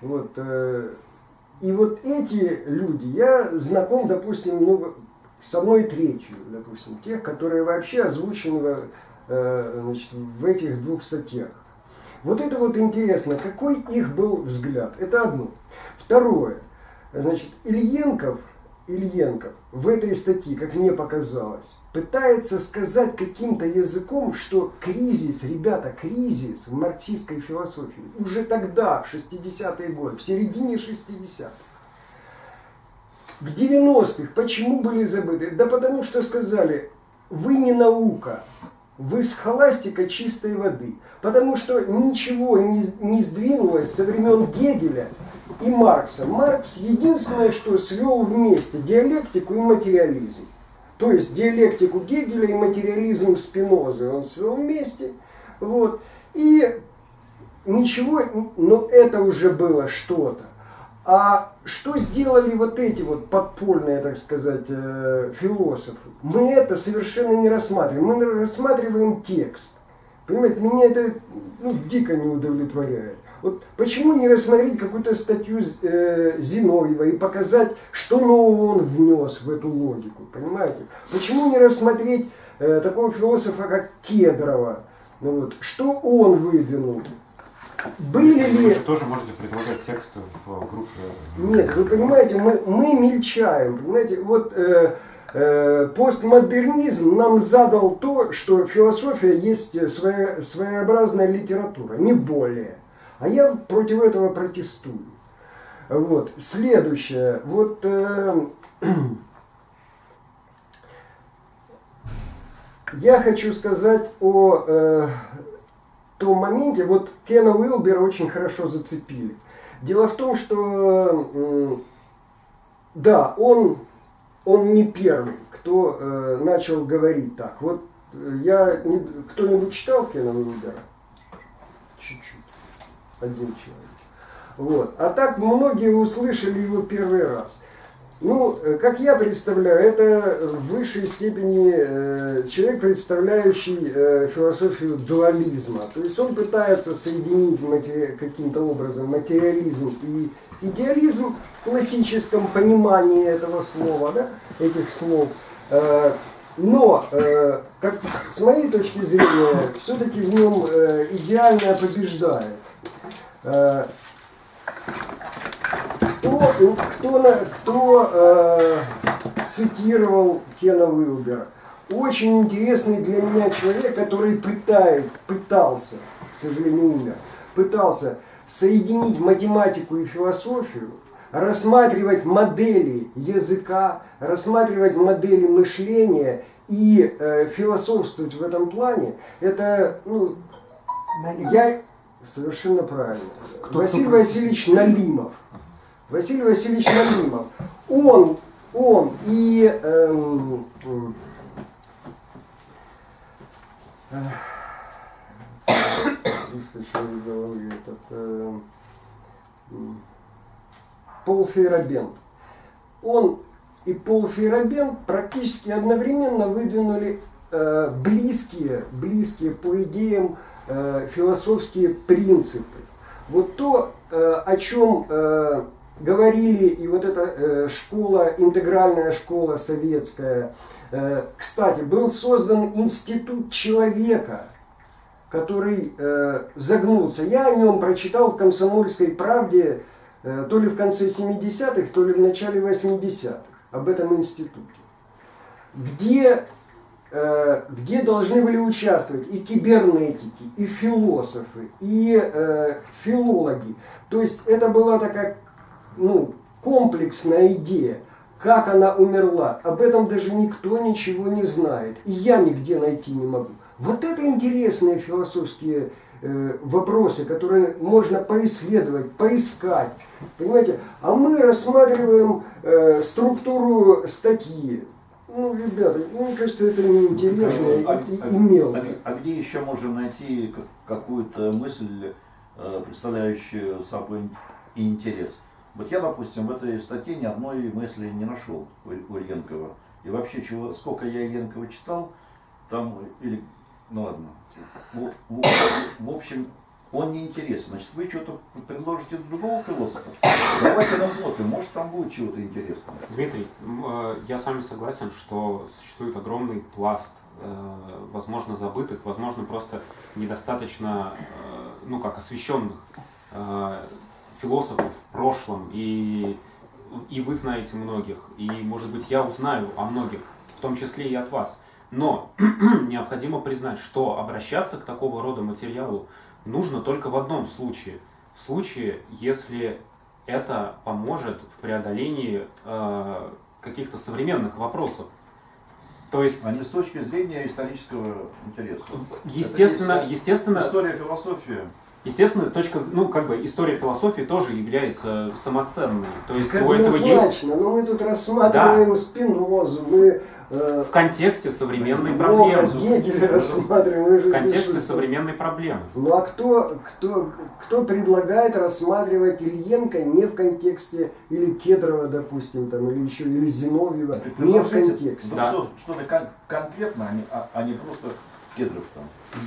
Вот, э, и вот эти люди, я знаком, допустим, ну, с одной третью, допустим, тех, которые вообще озвучены э, значит, в этих двух статьях. Вот это вот интересно, какой их был взгляд. Это одно. Второе. Значит, Ильенков, Ильенков в этой статье, как мне показалось, пытается сказать каким-то языком, что кризис, ребята, кризис в марксистской философии уже тогда, в 60-е годы, в середине 60-х, в 90-х почему были забыты? Да потому что сказали, вы не наука, вы схоластика чистой воды. Потому что ничего не, не сдвинулось со времен Гегеля и Маркса. Маркс единственное, что свел вместе диалектику и материализм. То есть диалектику Гегеля и материализм Спинозы он свел вместе. Вот. И ничего, но это уже было что-то. А что сделали вот эти вот подпольные, так сказать, э, философы? Мы это совершенно не рассматриваем. Мы рассматриваем текст. Понимаете, меня это ну, дико не удовлетворяет. Вот почему не рассмотреть какую-то статью э, Зиновьева и показать, что нового он внес в эту логику, понимаете? Почему не рассмотреть э, такого философа, как Кедрова, ну вот, что он выдвинул? Были ли... Вы же тоже можете предлагать тексты в группе. Нет, вы понимаете, мы, мы мельчаем, понимаете, вот э, э, постмодернизм нам задал то, что философия есть своя, своеобразная литература, не более. А я против этого протестую. Вот. Следующее. Вот э, я хочу сказать о э, том моменте, вот Кена Уилбера очень хорошо зацепили. Дело в том, что да, он, он не первый, кто э, начал говорить так. Вот э, я кто-нибудь читал Кена Уилбера? Чуть-чуть. Один человек. Вот. А так многие услышали его первый раз. Ну, э, как я представляю, это в высшей степени э, человек, представляющий э, философию дуализма. То есть он пытается соединить каким-то образом материализм и идеализм в классическом понимании этого слова, да, этих слов. Но, как с- моей точки зрения, все-таки в нем идеальное побеждает. Э, кто, кто, на- кто э, цитировал Кена Уилбера? Очень интересный для меня человек, который пытает, пытался, к сожалению, умер, пытался соединить математику и философию, рассматривать модели языка, рассматривать модели мышления и э, философствовать в этом плане. Это, ну, я совершенно правильно. Кто- Василий кто- Васильевич Налимов. Василий Васильевич Налимов. Он, он и эм, эх, выскочил из головы этот эм, м, Пол Фейерабент. Он и Пол Фейерабент практически одновременно выдвинули э, близкие, близкие по идеям э, философские принципы. Вот то, э, о чем э, говорили и вот эта э, школа, интегральная школа советская. Э, кстати, был создан институт человека, который э, загнулся. Я о нем прочитал в «Комсомольской правде» то ли в конце 70-х, то ли в начале 80-х об этом институте, где, где должны были участвовать и кибернетики, и философы, и филологи. То есть это была такая ну, комплексная идея. Как она умерла, об этом даже никто ничего не знает. И я нигде найти не могу. Вот это интересные философские э, вопросы, которые можно поисследовать, поискать. Понимаете? А мы рассматриваем э, структуру статьи. Ну, ребята, ну, мне кажется, это неинтересно А, и, а- и мелко. а- а где еще можем найти как- какую-то мысль, э, представляющую собой интерес? Вот я, допустим, в этой статье ни одной мысли не нашел у Ильенкова. И вообще, чего, сколько я Ильенкова читал, там, или, ну ладно, в, в- в общем, он не интересен. Значит, вы что-то предложите другого философа? Давайте посмотрим, может там будет чего-то интересного. Дмитрий, э, я с вами согласен, что существует огромный пласт, э, возможно, забытых, возможно, просто недостаточно, э, ну как, освещенных философов в прошлом, и, и вы знаете многих, и, может быть, я узнаю о многих, в том числе и от вас. Но необходимо признать, что обращаться к такого рода материалу нужно только в одном случае. В случае, если это поможет в преодолении э, каких-то современных вопросов. То есть, А не с точки зрения исторического интереса. естественно, Это есть естественно, История, философия. Естественно, точка, ну, как бы история философии тоже является самоценной. То есть Так у этого есть но мы тут рассматриваем Спинозу, мы э, в контексте современной проблемы. Гегеля рассматриваем. В контексте пишем. современной проблемы. Ну а кто, кто, кто предлагает рассматривать Ильенко не в контексте, или Кедрова, допустим, там, или еще, или Зиновьева, не в контексте. ну, Да. что- Что-то кон- конкретно, а не, а- а не просто кедров там.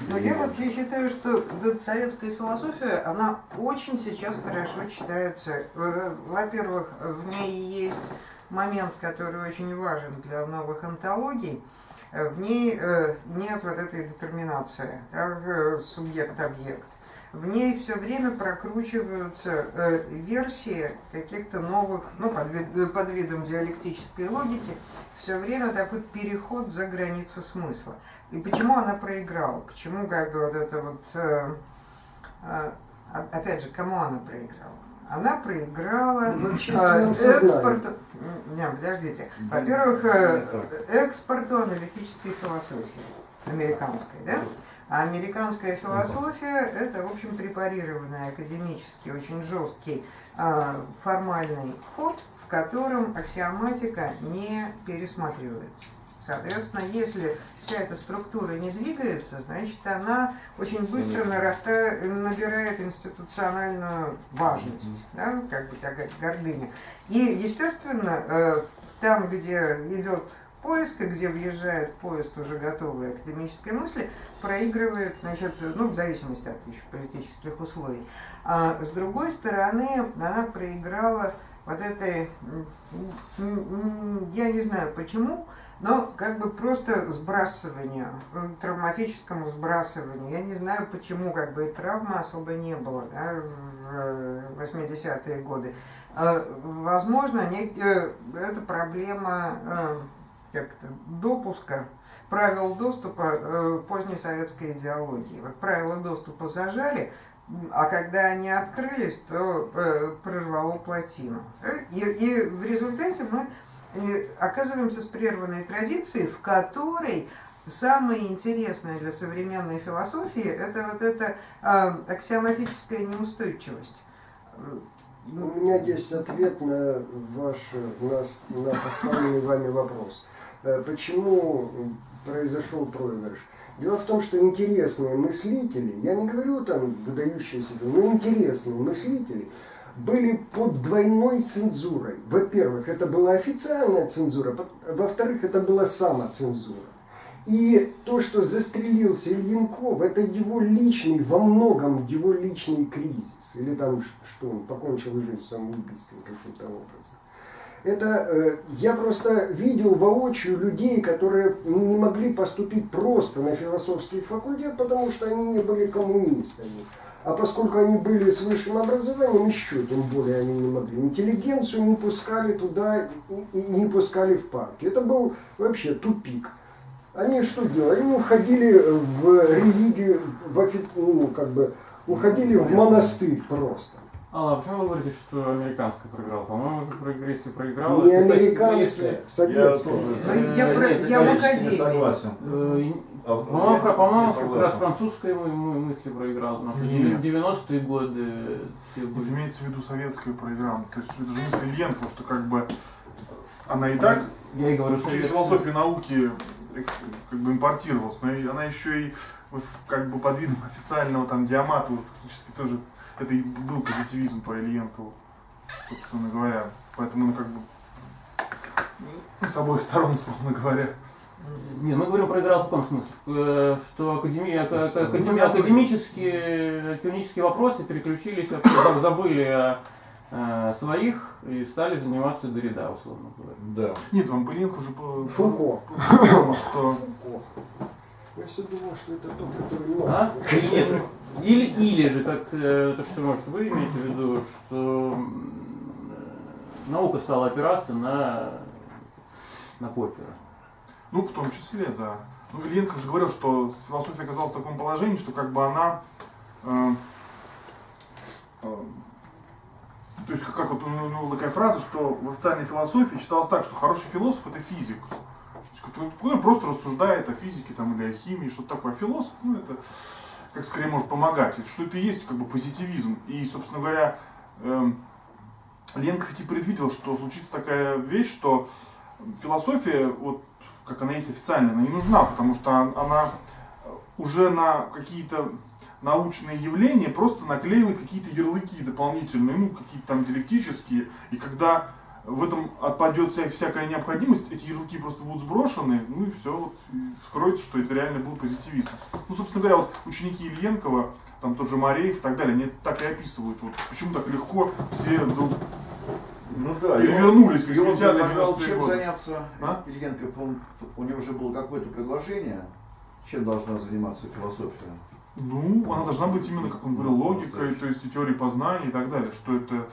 Но я вообще считаю, что советская философия, она очень сейчас хорошо читается. Э, Во-первых, в ней есть момент, который очень важен для новых антологий. Э, В ней э, нет вот этой детерминации, субъект-объект. В ней все время прокручиваются э, версии каких-то новых, ну, под, вид- под видом диалектической логики, все время такой переход за границы смысла. И почему она проиграла? Почему как бы вот это вот... э, э, о- опять же, кому она проиграла? Она проиграла В э, экспорту... Не, подождите. Во-первых, э, экспорту аналитической философии американской, да? А американская философия – это, в общем, препарированный академический, очень жесткий а, формальный ход, в котором аксиоматика не пересматривается. Соответственно, если вся эта структура не двигается, значит, она очень быстро нараста- набирает институциональную важность, да, как бы такая гордыня. И, естественно, э, там, где идет поиск, и где въезжает поезд уже готовой академической мысли, проигрывает, значит, ну, в зависимости от еще политических условий. А с другой стороны, она проиграла вот этой, я не знаю почему, но как бы просто сбрасыванию, м, травматическому сбрасыванию. Я не знаю почему, как бы и травмы особо не было да, в э, 80-е годы. А, Возможно, э, это проблема как-то допуска правил доступа э, поздней советской идеологии. Вот правила доступа зажали, а когда они открылись, то э, прорвало плотину. Э, И, и в результате мы оказываемся с прерванной традицией, в которой самое интересное для современной философии это вот эта аксиоматическая неустойчивость. У меня есть ответ на ваш, на, на поставленный вами вопрос. Э, Почему произошел проигрыш? Дело в том, что интересные мыслители, я не говорю там выдающиеся, но интересные мыслители были под двойной цензурой. Во-первых, это была официальная цензура, во-вторых, это была самоцензура. И то, что застрелился Ильинков, это его личный, во многом его личный кризис. Или там, что он покончил жизнь самоубийством каким-то образом. Это э, я просто видел воочию людей, которые не могли поступить просто на философский факультет, потому что они не были коммунистами. А поскольку они были с высшим образованием, еще тем более они не могли. Интеллигенцию не пускали туда и, и не пускали в парки. Это был вообще тупик. Они что делали? Они уходили в религию, в офи- ну, как бы, уходили в монастырь просто. Алла, а почему вы говорите, что американская проиграла? По-моему, уже проиграли, если проиграла... Не американская, Я советская. тоже Ну, я про- Э, я в академии. согласен. Э, А, По-моему, я как раз французская мы, мы мысли проиграла, потому что Нет. 90-е годы Вот имеется в виду советская программа. То есть это же мысль Ильенко, что как бы она и так Я и говорю, через философию науки как бы импортировалась, но и она еще и как бы под видом официального там диамата уже фактически тоже это и был позитивизм по Ильенкову, собственно говоря. Поэтому, ну, как бы ну, с обоих сторон, условно говоря. Не, мы говорим проиграл в каком смысле? Э, Что академия, академи- забыли. академические, академические вопросы переключились, заб- забыли о э, своих и стали заниматься Дорида, условно говоря. Да. Нет, вам Ильенко уже Фуко. что Я все думал, что это тот, который не А? Нет, или, или же, как э, то, что может вы имеете в виду, что наука стала опираться на, на Поппера. Ну, в том числе, да. Ну, Ильенко же говорил, что философия оказалась в таком положении, что как бы она... э, э, то есть, как, как вот у него у него такая фраза, что в официальной философии считалось так, что хороший философ это физик. Который- который просто рассуждает о физике там, или о химии, что-то такое. А философ, ну, это как скорее может помогать. Что это и есть как бы позитивизм. И, собственно говоря, эм, Ленков ведь и предвидел, что случится такая вещь, что философия, вот как она есть официально, она не нужна, потому что он- она уже на какие-то научные явления просто наклеивает какие-то ярлыки дополнительные, ну, какие-то там диалектические, и когда в этом отпадет вся, всякая необходимость, эти ярлыки просто будут сброшены, ну и все, вот, скроется, что это реально был позитивизм. Ну, собственно говоря, вот ученики Ильенкова, там тот же Мареев и так далее, они так и описывают, вот, почему так легко все вдруг Ну да, перевернулись в и он 80-е, предлагал 90-е чем годы. заняться А? Ильенков, он, у него уже было какое-то предложение, чем должна заниматься философия. Ну, она должна быть именно, как он говорил, логикой, то есть и теорией познания и так далее, что это...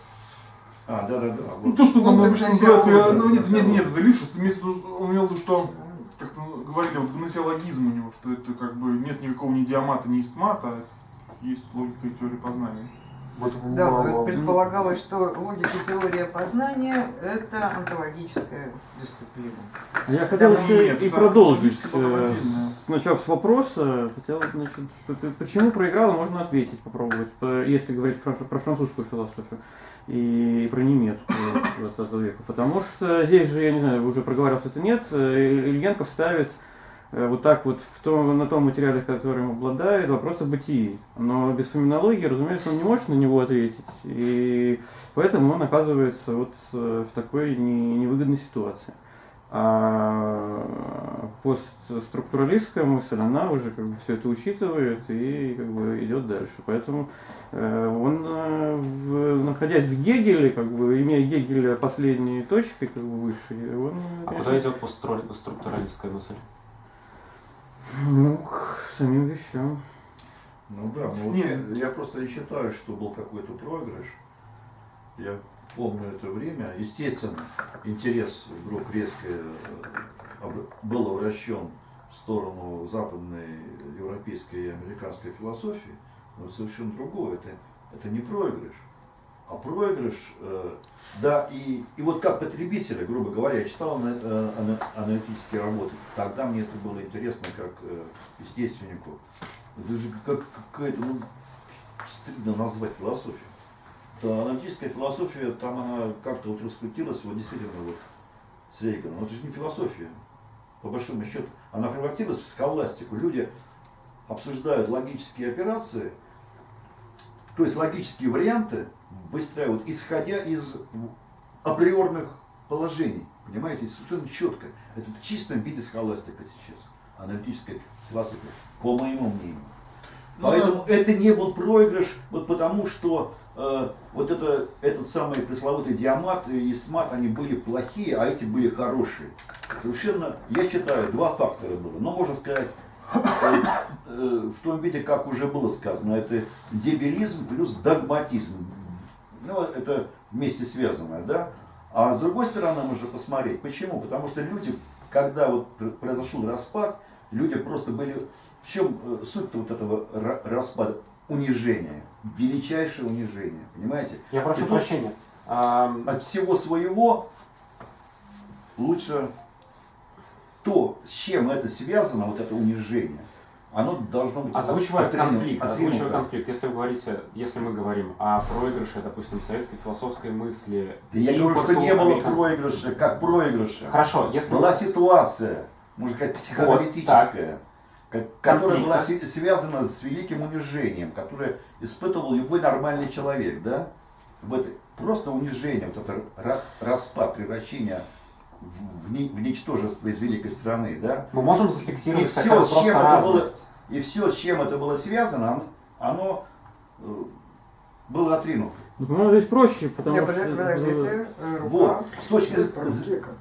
А, да, да, да. Ну, то, что Он нам обычно называется, да, ну, нет, да. нет, нет, это Лившиц, имеется он имел в виду, что, как говорили, вот гносеологизм у него, что это как бы нет никакого ни диамата, ни истмата, есть логика и теория познания. Вот Да, мало. предполагалось, что логика теория познания – это онтологическая дисциплина. Я хотел Да, еще нет, и продолжить. э, Начав с вопроса, хотел, значит, почему проиграла, можно ответить, попробовать, если говорить про, про французскую философию и про немецкую 20 века. Потому что здесь же, я не знаю, уже проговорился это нет, э, Ильенков ставит вот так вот в том, на том материале, которым обладает, вопрос о бытии. Но без феноменологии, разумеется, он не может на него ответить. И поэтому он оказывается вот э, в такой не- невыгодной ситуации. А постструктуралистская мысль, она уже как бы все это учитывает и как бы идет дальше. Поэтому э, он, э, находясь в Гегеле, как бы имея Гегеля последней точкой, как бы высшей, он, А конечно, куда идет постструктуралистская мысль? Ну, к самим вещам. Ну да, ну вот Нет. я, я просто не считаю, что был какой-то проигрыш. Я помню это время. Естественно, интерес вдруг резко э, был обращен в сторону западной европейской и американской философии, но это совершенно другое. Это, это не проигрыш. А проигрыш, э, да, и, и вот как потребителя, грубо говоря, я читал э, ана- аналитические работы, тогда мне это было интересно как э, естественнику. Это же как какая-то, ну, стыдно назвать философию. Да, аналитическая философия, там она как-то вот раскрутилась, вот действительно вот с Рейганом. Но это же не философия, по большому счету. Она превратилась в схоластику. Люди обсуждают логические операции, то есть логические варианты выстраивают, исходя из априорных положений. Понимаете, совершенно четко. Это в чистом виде схоластика сейчас. Аналитическая философия, по моему мнению. Ну, Поэтому это не был проигрыш, вот потому что э, вот это, этот самый пресловутый диамат и истмат, они были плохие, а эти были хорошие. Совершенно, я считаю, два фактора было. Но можно сказать, э, э, в том виде, как уже было сказано, это дебилизм плюс догматизм. Ну, это вместе связанное, да? А с другой стороны, можно посмотреть, почему? Потому что люди, когда вот пр- произошел распад, люди просто были... В чем э, суть вот этого ра- распада? Унижение. величайшее унижение, понимаете? Я прошу И прощения. От всего своего лучше то, с чем это связано, вот это унижение, оно должно быть Озвучивая отринуто- конфликт, озвучивая отринуто. конфликт, если вы говорите, если мы говорим о проигрыше, допустим, советской философской мысли, Да я говорю, что не было проигрыша, как проигрыша. Хорошо, если Была ситуация, можно сказать, психоаналитическая, ка- которая была связана с великим унижением, которое испытывал любой нормальный человек, да? В этой, просто унижение, вот это ра- распад, превращение в, в ни- в ничтожество из великой страны, да? мы можем И зафиксировать все, хотя бы с чем это было, и все, с чем это было связано, оно, э, было отринуто. Ну, здесь проще, потому Не, что... подожди- подождите, э, рука. Вот, с точки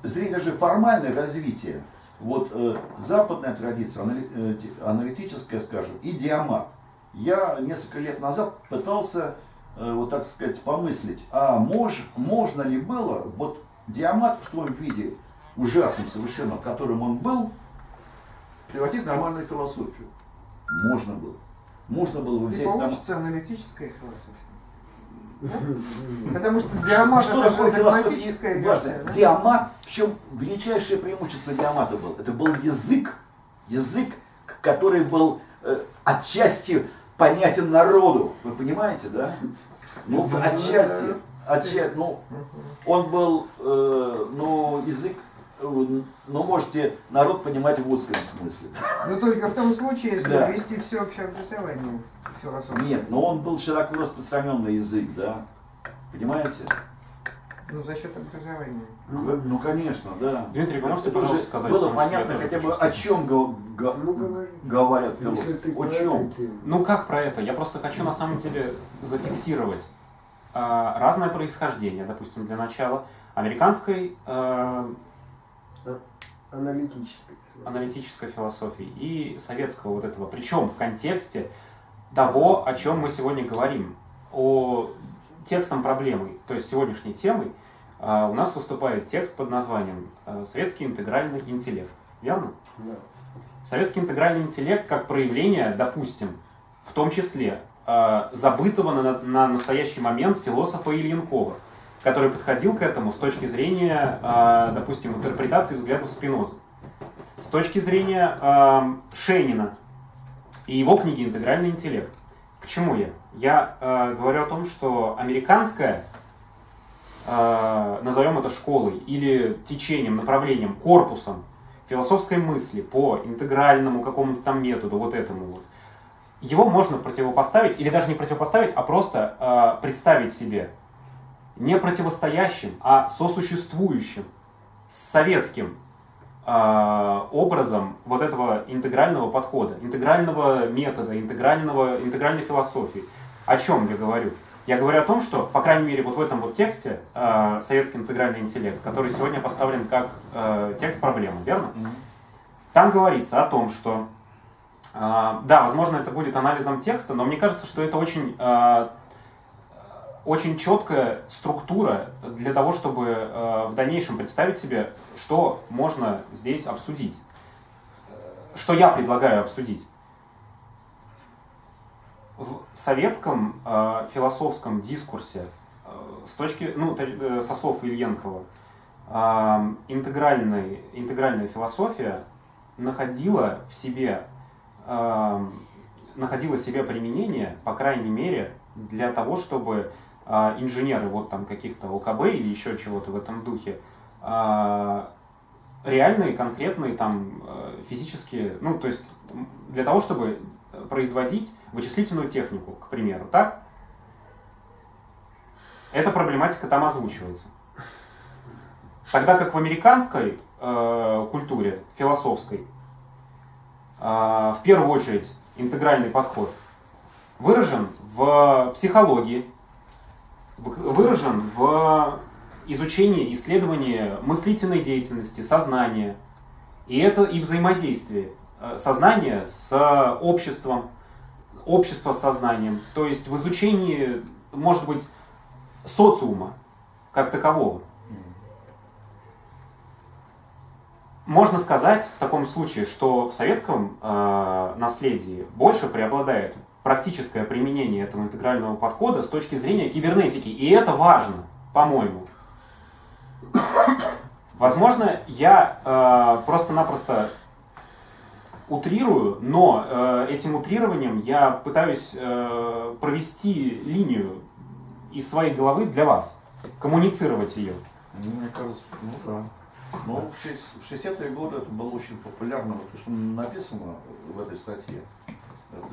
зрения же формальное развитие, вот э, западная традиция, э, ти- аналитическая, скажем, и диамат. Я несколько лет назад пытался, э, вот так сказать, помыслить, а мож, можно ли было вот диамат в том виде, ужасном совершенно, в котором он был, превратить в нормальную философию? Можно было. Можно было бы И взять там... получится аналитическая философия. Потому что диамат Что это такое философия? версия. да? Диамат, в чем величайшее преимущество диамата был? Это был язык. Язык, который был э, отчасти понятен народу. Вы понимаете, да? Ну, в- отчасти ну, он был, э, ну, язык, э, ну, можете народ понимать в узком смысле. Но только в том случае, если Да. ввести всеобщее образование философии. Нет, но он был широко распространенный язык, да? Понимаете? Ну, за счет образования. Ну, ну, конечно, да. Дмитрий, вы можете, Это пожалуйста, сказать? Было понятно хотя бы о чем го- го- Ну, говорят философы. О чем? Ну как про это? Я просто хочу на самом деле зафиксировать а, разное происхождение, допустим, для начала американской а, Аналитической. аналитической философии и советского вот этого. Причем в контексте того, о чем мы сегодня говорим, о текстом проблемы, то есть сегодняшней темой, а, у нас выступает текст под названием а, «Советский интегральный интеллект». Верно? Да. Советский интегральный интеллект как проявление, допустим, в том числе забытого на, на настоящий момент философа Ильенкова, который подходил к этому с точки зрения, э, допустим, интерпретации взглядов Спиноза, с точки зрения э, Шенина и его книги «Интегральный интеллект». К чему я? Я э, говорю о том, что американская, э, назовем это школой или течением, направлением, корпусом философской мысли по интегральному какому-то там методу, вот этому вот, его можно противопоставить, или даже не противопоставить, а просто э, представить себе не противостоящим, а сосуществующим с советским э, образом вот этого интегрального подхода, интегрального метода, интегрального, интегральной философии. О чем я говорю? Я говорю о том, что, по крайней мере, вот в этом вот тексте э, «Советский интегральный интеллект», который сегодня поставлен как э, текст проблемы, верно? Там говорится о том, что, да, возможно, это будет анализом текста, но мне кажется, что это очень, э, очень четкая структура для того, чтобы э, в дальнейшем представить себе, что можно здесь обсудить, что я предлагаю обсудить. В советском философском дискурсе с точки, ну, э, со слов Ильенкова, э, интегральная философия находила в себе, находила себе применение, по крайней мере, для того, чтобы э, инженеры вот там каких-то ЛКБ или еще чего-то в этом духе э, реальные, конкретные там э, физические, ну, то есть для того, чтобы производить вычислительную технику, к примеру, так? Эта проблематика там озвучивается. Тогда как в американской э, культуре, философской, в первую очередь интегральный подход выражен в психологии, выражен в изучении, исследовании мыслительной деятельности, сознания. И это и взаимодействие э, сознания с обществом, общества с сознанием. То есть в изучении, может быть, социума как такового. Можно сказать в таком случае, что в советском э, наследии больше преобладает практическое применение этого интегрального подхода с точки зрения кибернетики. И это важно, по-моему. Возможно, я э, просто-напросто утрирую, но э, этим утрированием я пытаюсь э, провести линию из своей головы для вас, коммуницировать ее. Мне кажется, ну да. Но в шесть- в 60-е годы это было очень популярно, вот то, что написано в этой статье. Это,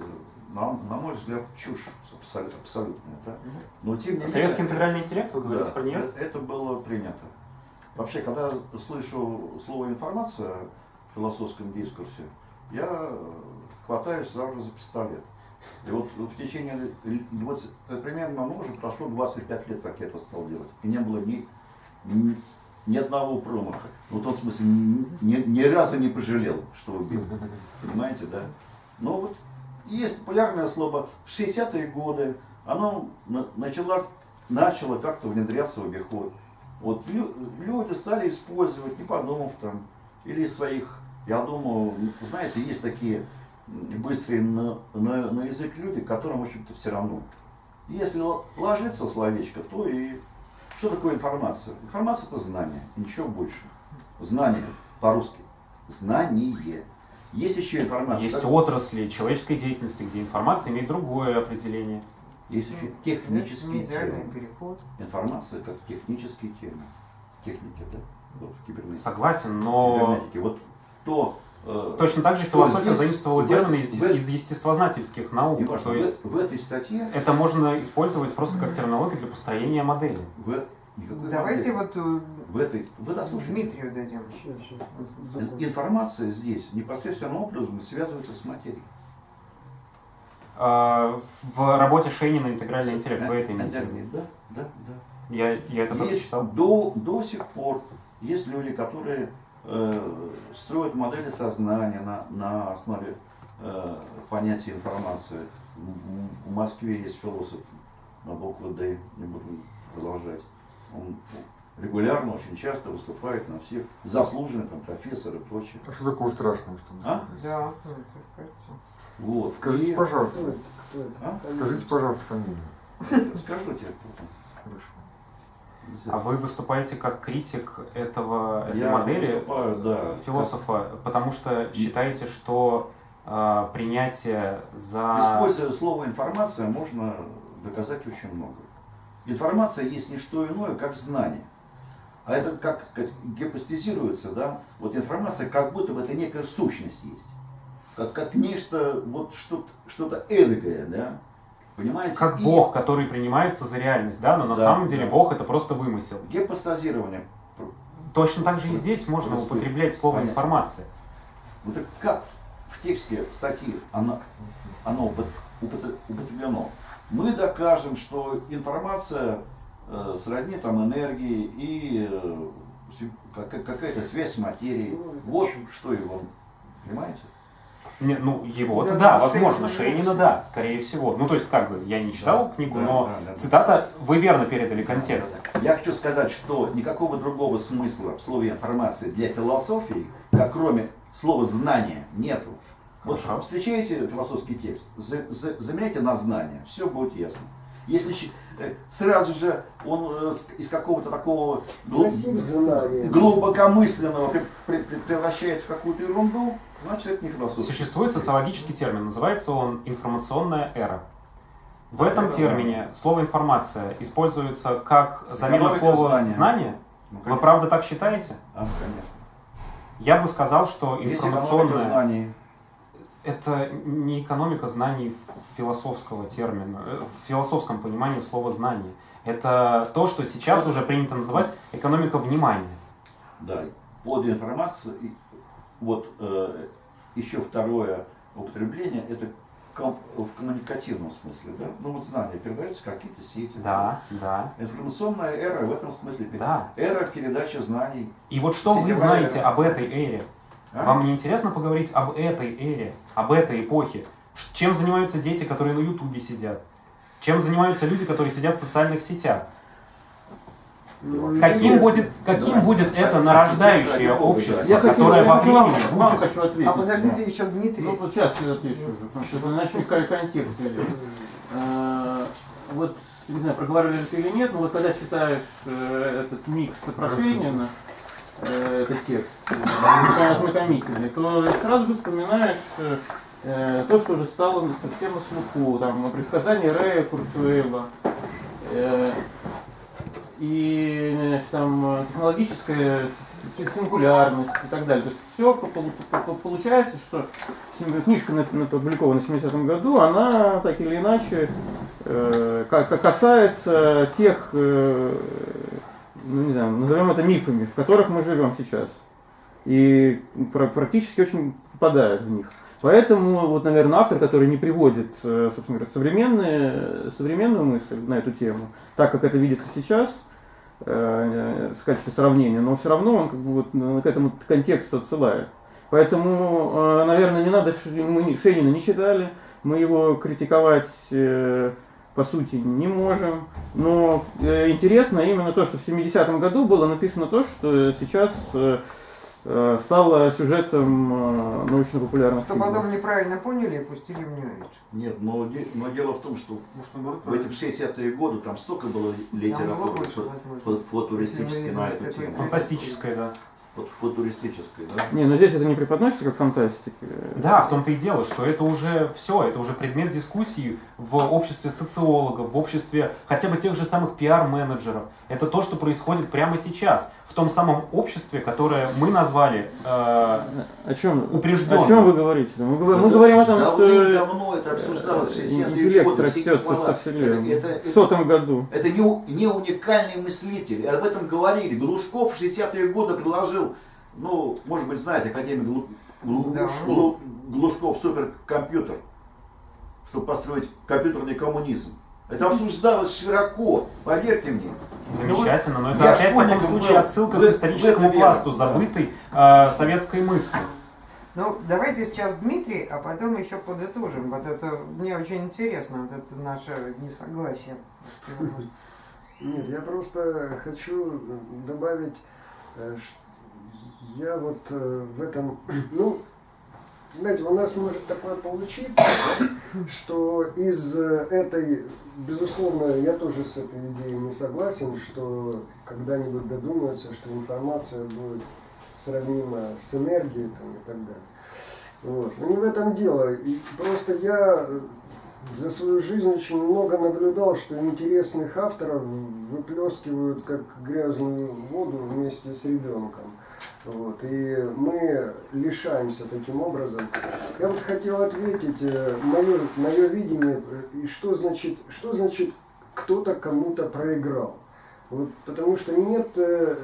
на, на мой взгляд, чушь абсол- абсолютная. Да? Но тем не менее... Советский интегральный интеллект, вы говорите Да, про нее? э- это было принято. Вообще, когда слышу слово информация в философском дискурсе, я хватаюсь сразу за пистолет. И вот в течение л- 20, э, примерно, ну, уже прошло 25 лет, как я это стал делать. И не было ни, ни, ни одного промаха. Ну, в том смысле, ни, ни- разу не пожалел, что убил. Понимаете, да? Но вот есть популярное слово в 60-е годы, оно на- начало, начало как-то внедряться в обиход. Вот лю- люди стали использовать, не подумав там, или своих, я думаю, ну, знаете, есть такие быстрые на, на, на язык люди, которым, в общем-то, все равно. Если ложится словечко, то и что такое информация? Информация это знание, ничего больше. Знание по-русски. Знание. Есть еще информация. Есть как- отрасли человеческой деятельности, где информация имеет другое определение. Есть еще технические термины. переход. Информация как технический термин. Техники, да? Вот. Согласен, но Кибернетики. Вот то... э, точно так же что философия здесь заимствовала в- термины из, в- из естествознательских наук. неважно, То в- есть в, этой статье это можно использовать просто как терминологию для построения модели. в, никакой Давайте модели. вот э, в этой вы дослушайте. Дмитрию дадим. Информация здесь непосредственным образом связывается с материей. А, В работе Шейнина «Интегральный интеллект» вы это Э, имеете в? Да, да, да. Я, я это Есть читал. до, до сих пор есть люди, которые э, строят модели сознания на, на основе э, понятия информации. В, Москве есть философ на букву Д, не буду продолжать. Он регулярно, очень часто выступает на всех, заслуженный там, профессор и прочее. А что такого страшного, что вы А? Да, ну. Вот. Скажите, И- пожалуйста, Кто это? Кто это? А? скажите, пожалуйста, фамилию. Скажу тебе. Хорошо. А вы выступаете как критик этого, этой Я модели выступаю, да, философа, потому что считаете, что а, принятие за... Используя слово информация, можно доказать очень много. Информация есть не что иное, как знание. А это как сказать, гипостезируется, да? Вот информация как будто бы это некая сущность есть. Как, как нечто, вот что-то, что-то эдакое, да? Понимаете? Как И Бог, который принимается за реальность, да, но на Да, самом деле да. Бог это просто вымысел. Гипостазирование. Точно так же и здесь можно Просто употреблять слово понятно. информация. Вот так как в тексте статьи оно, оно упот- упот- употреблено? Мы докажем, что информация э, сродни там энергии и э, какая-то связь с материей. Вот что его, понимаете? Не, ну, его-то Да, да, да, возможно, Шейнина да, скорее всего. Ну, то есть, как бы, я не читал Да, книгу, да, но да, да. цитата, вы верно передали контекст. Я хочу сказать, что никакого другого смысла в слове информации для философии, как кроме слова знания, нету. Вот Хорошо. встречаете философский текст, за- за- заменяйте на знание, все будет ясно. Если э, сразу же он э, из какого-то такого глу- Массив знаний. глубокомысленного пре- пре- пре- превращается в какую-то ерунду, значит это не философия. Существует социологический термин, называется он информационная эра. В этом Это термине слово информация используется как замена слова знания. знание. Ну, Вы правда так считаете? А, конечно. Я бы сказал, что информационная знаний. это не экономика знаний философского термина, э, в философском понимании слова знание. Это то, что сейчас уже принято называть экономика внимания. Да, под информацией, вот э, еще второе употребление, это ком- в коммуникативном смысле, да? Ну вот знания передаются какие-то сети. Да, да, Информационная эра в этом смысле. да. Эра передачи знаний. И вот что вы знаете эра. об этой эре? А? Вам не интересно поговорить об этой эре, об этой эпохе? Чем занимаются дети, которые на Ютубе сидят? Чем занимаются люди, которые сидят в социальных сетях? Каким будет, каким Давай. будет это нарождающее общество, Я которое во времени будет? хочу ответить. А подождите еще Дмитрий. Ну вот сейчас я отвечу уже, потому что это кон- контекст. Э, Вот, не знаю, проговорили ты или нет, но вот когда читаешь э, этот микс Прошенина, э, этот текст, ознакомительный, то сразу же вспоминаешь то, что уже стало совсем на слуху, там, предсказания Рэя Курцуэла, и значит, там э, технологическая сингулярность и так далее. То есть все получается, что книжка на- на- опубликована в 70-м году, она так или иначе э, ка- ка- касается тех, э, ну не знаю, назовем это мифами, в которых мы живем сейчас. И пра- практически очень попадает в них. Поэтому, вот, наверное, автор, который не приводит, э, собственно говоря, современные, современную мысль на эту тему, так как это видится сейчас, э, в качестве сравнения, но все равно он как бы вот на- к этому контексту отсылает. Поэтому, э, наверное, не надо, мы Шенина не читали, мы его критиковать э, по сути не можем, но э, интересно именно то, что в 70-м году было написано то, что сейчас э, э, стало сюжетом э, научно-популярных Что фильмов. потом неправильно поняли и пустили в Age. Нет, но, де- но дело в том, что Может, наоборот, в эти в 60-е годы там столько было литературы фу- футуристической на эту тему. Фантастическое, да. Вот футуристической, да? Не, но здесь это не преподносится как фантастика. Да, в том-то и дело, что это уже все, это уже предмет дискуссии в обществе социологов, в обществе хотя бы тех же самых пиар-менеджеров. Это то, что происходит прямо сейчас, в том самом обществе, которое мы назвали э, О чем, упрежденным. о чем вы говорите? Мы, говорим- мы Да говорим о том, что Давным-давно это обсуждалось в 60-е интеллект годы. растет со вселенной. Это- это- В сотом году. Это не, не уникальный мыслитель. Об этом говорили. Глушков в 60-е годы предложил, ну, может быть, знаете, академик Глу- Глу- Да. Глу- Глушков суперкомпьютер, чтобы построить компьютерный коммунизм. Это обсуждалось широко, поверьте мне. Замечательно, но это Я опять в таком случае был. отсылка В- к историческому пласту, забытой э, советской мысли. Ну, давайте сейчас Дмитрий, а потом еще подытожим. Вот это мне очень интересно, вот это наше несогласие. Нет, я просто хочу добавить, э, я вот э, в этом, ну, знаете, у нас может такое получиться, что из э, этой, безусловно, я тоже с этой идеей не согласен, что когда-нибудь додумаются, что информация будет сравнима с энергией там, и так далее. Вот. Но не в этом дело. И просто я э, за свою жизнь очень много наблюдал, что интересных авторов выплескивают как грязную воду вместе с ребенком. Вот. И мы лишаемся таким образом. Я вот хотел ответить, э, мое, мое видение, и что значит, что значит кто-то кому-то проиграл. Вот, потому что нет, э,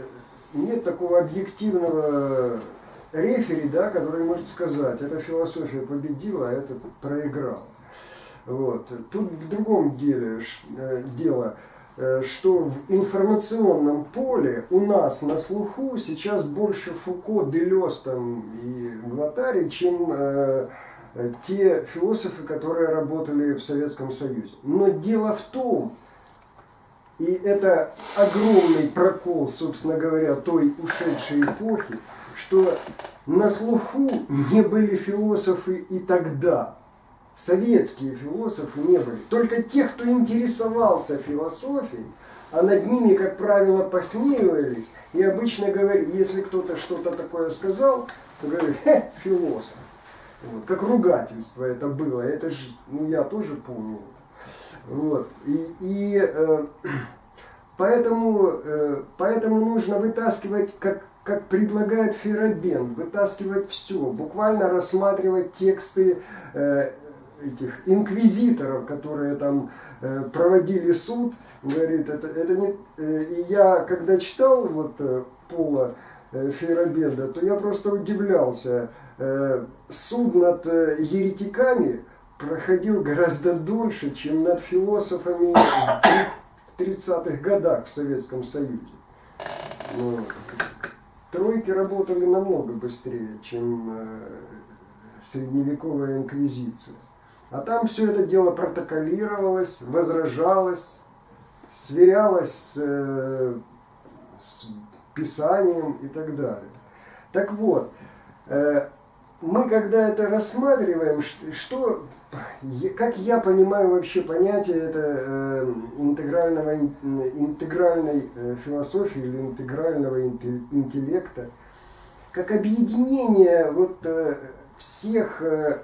нет такого объективного рефери, да, который может сказать, эта философия победила, а это проиграл. Вот. Тут в другом деле э, дело, что в информационном поле у нас на слуху сейчас больше Фуко, Делес там, и Гватари, чем э, э, те философы, которые работали в Советском Союзе. Но дело в том, и это огромный прокол, собственно говоря, той ушедшей эпохи, что на слуху не были философы и тогда. Советские философы не были. Только те, кто интересовался философией, а над ними, как правило, посмеивались, и обычно говорили, если кто-то что-то такое сказал, то говорили, хе, философ. Вот, как ругательство это было, это же, ну я тоже помню. Вот. И, и э, поэтому, э, поэтому нужно вытаскивать, как, как предлагает Ферабен, вытаскивать все, буквально рассматривать тексты э, этих инквизиторов, которые там э, проводили суд, говорит, это, это не... э, и я, когда читал вот э, Пола э, то я просто удивлялся. Суд над еретиками проходил гораздо дольше, чем над философами в три- в 30-х годах в Советском Союзе. Вот. Тройки работали намного быстрее, чем средневековая инквизиция. А там все это дело протоколировалось, возражалось, сверялось с э, писанием и так далее. Так вот, э, мы когда это рассматриваем, что, как я понимаю вообще понятие это э, интегрального, ин- интегральной э, философии или интегрального инте- интеллекта, как объединение вот э, всех, э,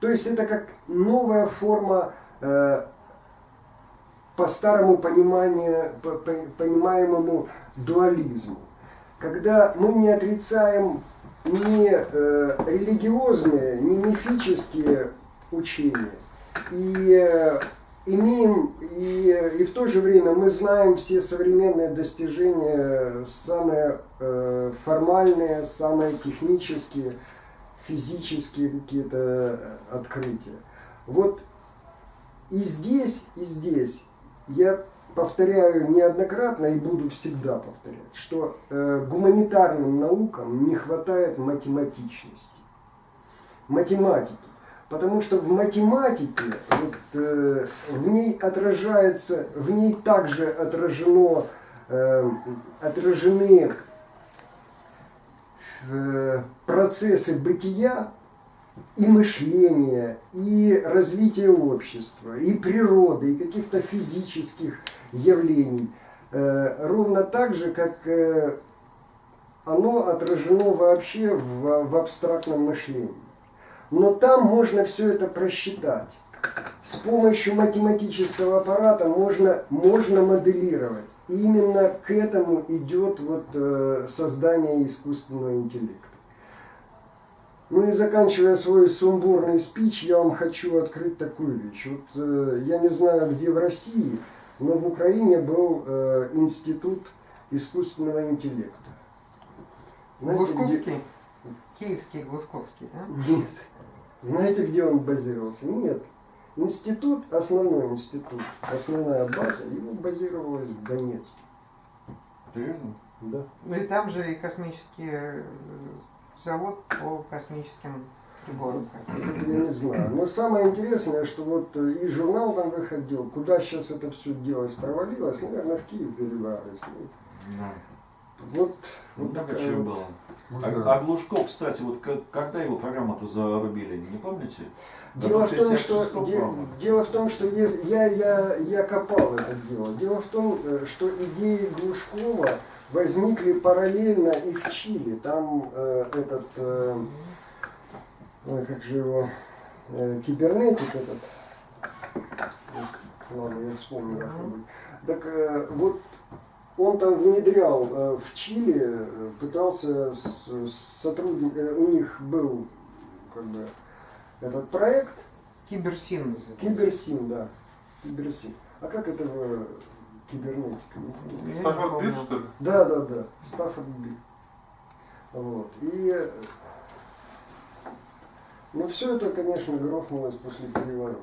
то есть это как новая форма э, по старому пониманию, по- по- понимаемому дуализму. Когда мы не отрицаем ни э, религиозные, ни мифические учения, и э, имеем, и, и в то же время мы знаем все современные достижения, самые э, формальные, самые технические, физические какие-то э, открытия. Вот и здесь, и здесь я повторяю неоднократно и буду всегда повторять, что э, гуманитарным наукам не хватает математичности, математики. Потому что в математике, вот, э, в ней отражается, в ней также отражено, э, отражены процессы бытия, и мышления, и развития общества, и природы, и каких-то физических явлений. Э, ровно так же, как э, оно отражено вообще в абстрактном мышлении. Но там можно все это просчитать. С помощью математического аппарата можно, можно моделировать. И именно к этому идет вот, э, создание искусственного интеллекта. Ну и заканчивая свой сумбурный спич, я вам хочу открыть такую вещь. Вот э, я не знаю, где в России, но в Украине был э, институт искусственного интеллекта. Знаете, где- Глушковский? Киевский Глушковский, да? Нет. Знаете, где он базировался? Нет. Институт, основной институт, основная база, его базировалась в Донецке. Серьезно? Да. Ну и там же и космический э, завод по космическим приборам. Это я не знаю. Но самое интересное, что вот э, и журнал там выходил, куда сейчас это все делось, провалилось, наверное, в Киев перебрались. Да. Вот, Ну, вот такая чего вот- было. Можно- А, а Глушков, кстати, вот к- когда его программу-то зарубили, не помните? Дело в том, 66 что, де- дело в том, что е- я, я, я копал это дело. Дело в том, э, что идеи Глушкова возникли параллельно и в Чили. Там э, этот, э, как же его, э, кибернетик этот, ладно, я вспомню как-нибудь. Так э, вот он там внедрял э, в Чили, э, пытался с, сотрудник, у них был как бы этот проект, Киберсин называется. Киберсин, да. Киберсин. А как это в кибернетика? Я не Стаффорд. Бит, что ли? Да, да, да. Стаффорд Би. Вот. И э, ну все это, конечно, грохнулось после переворота.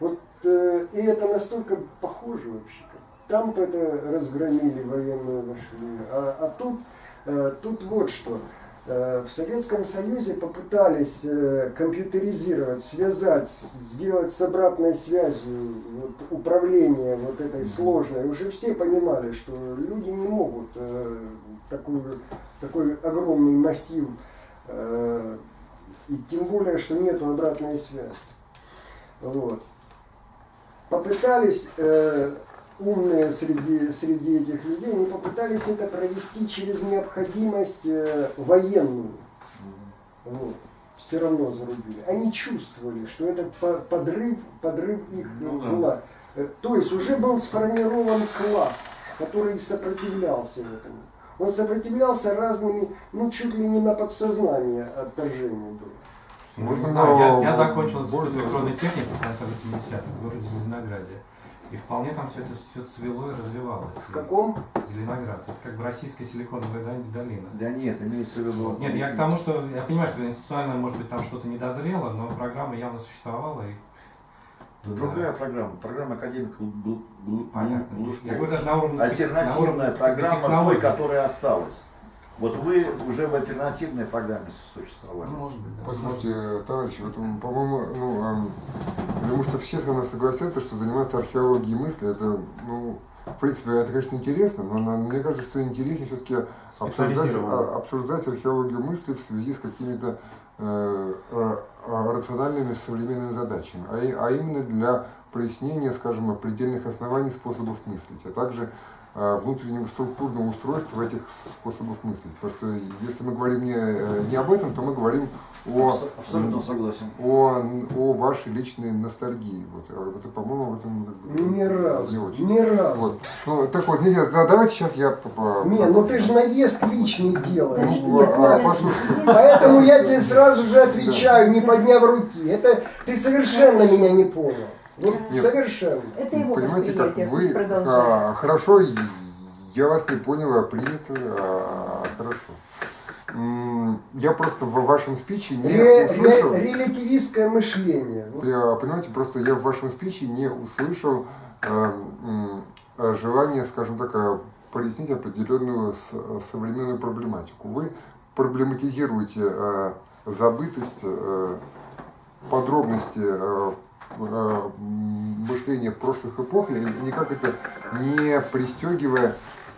Вот э, и это настолько похоже вообще. Там это разгромили военную машину, а, а тут, э, тут вот что. Э, В Советском Союзе попытались э, компьютеризировать, связать, сделать с обратной связью вот, управление вот этой сложной. Уже все понимали, что люди не могут э, такую, такой огромный массив, и тем более, что нету обратной связи. Вот. Попытались умные среди, среди этих людей, они попытались это провести через необходимость э, военную. Вот. Все равно зарубили. Они чувствовали, что это по- подрыв, подрыв их Ну да. вла- Э, То есть уже был сформирован класс, который сопротивлялся этому. Он сопротивлялся разными, ну чуть ли не на подсознание отторжению было. Ну, Можно не знаю, я, я закончил институт можно- электронной техники в конце 80-х в городе Зеленограде. И вполне там все это все цвело и развивалось. В каком? Зеленоград. Это как бы российская силиконовая дол- долина. Да нет, имеется в виду... Нет, я к тому, что я понимаю, что институционально, может быть, там что-то не дозрело, но программа явно существовала. И, Это другая программа. Программа академика понятно. Глушкова. Я говорю даже на уровне, тех- на Альтернативная уровне программа той, которая осталась. Вот вы уже в альтернативной программе существовали. Ну, может быть, да. Послушайте, товарищи, вот, по-моему, ну, потому что все со мной согласятся, что заниматься археологией мысли, это, ну, в принципе, это, конечно, интересно, но на- мне кажется, что интереснее все-таки обсуждать, а- обсуждать археологию мысли в связи с какими-то э, э, э, рациональными современными задачами, а, и- а именно для прояснения, скажем, предельных оснований способов мыслить, а также внутреннего структурного устройства этих способов мыслить. Просто если мы говорим не, э, не об этом, то мы говорим о, Абс- Абсолютно согласен. о, о вашей личной ностальгии. Вот, А это, по-моему, в этом Ни разу, не очень. ни разу. Вот. Ну, так вот, не, да, давайте сейчас я... по- по- Не, ну ты же наезд личный делаешь. Ну, а, послушайте, Поэтому я тебе сразу же отвечаю, не подняв руки. Это ты совершенно меня не понял. Вот Нет. совершенно. Это его понимаете, как вы... а, хорошо, я вас не поняла, принято, а, хорошо. Я просто в вашем спиче не Ре- услышал... ре- релятивистское мышление. Я, понимаете, просто я в вашем спиче не услышал э, э, желания, скажем так, э, прояснить определенную с- э, современную проблематику. Вы проблематизируете э, забытость, э, подробности э, э, м, мышления прошлых эпох, и никак это не пристегивая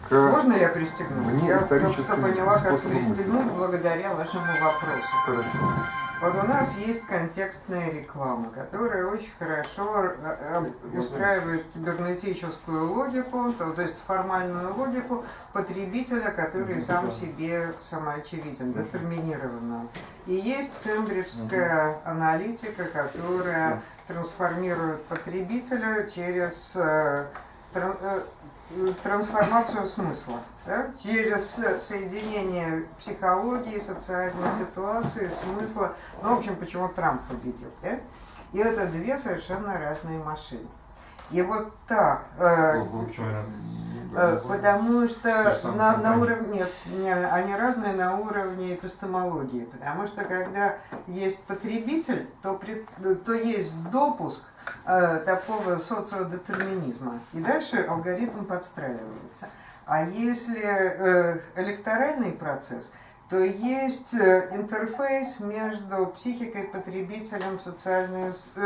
к... Можно я пристегну? Мне я только что поняла, как пристегнуть благодаря вашему вопросу. Хорошо. Вот у нас есть контекстная реклама, которая очень хорошо э, э, устраивает кибернетическую логику, то, то есть формальную логику потребителя, который сам себе самоочевиден, детерминированно. И есть кембриджская аналитика, которая трансформирует потребителя через э, э, трансформацию смысла, да, через соединение психологии, социальной ситуации, смысла. Ну, в общем, почему Трамп победил. Да? И это две совершенно разные машины. И вот так, э, разные? э, потому что на, на уровне, нет, не, они разные на уровне эпистемологии, потому что когда есть потребитель, то, пред- то есть допуск э, такого социодетерминизма, и дальше алгоритм подстраивается. А если э, электоральный процесс, то есть э, интерфейс между психикой потребителем, социальной, э,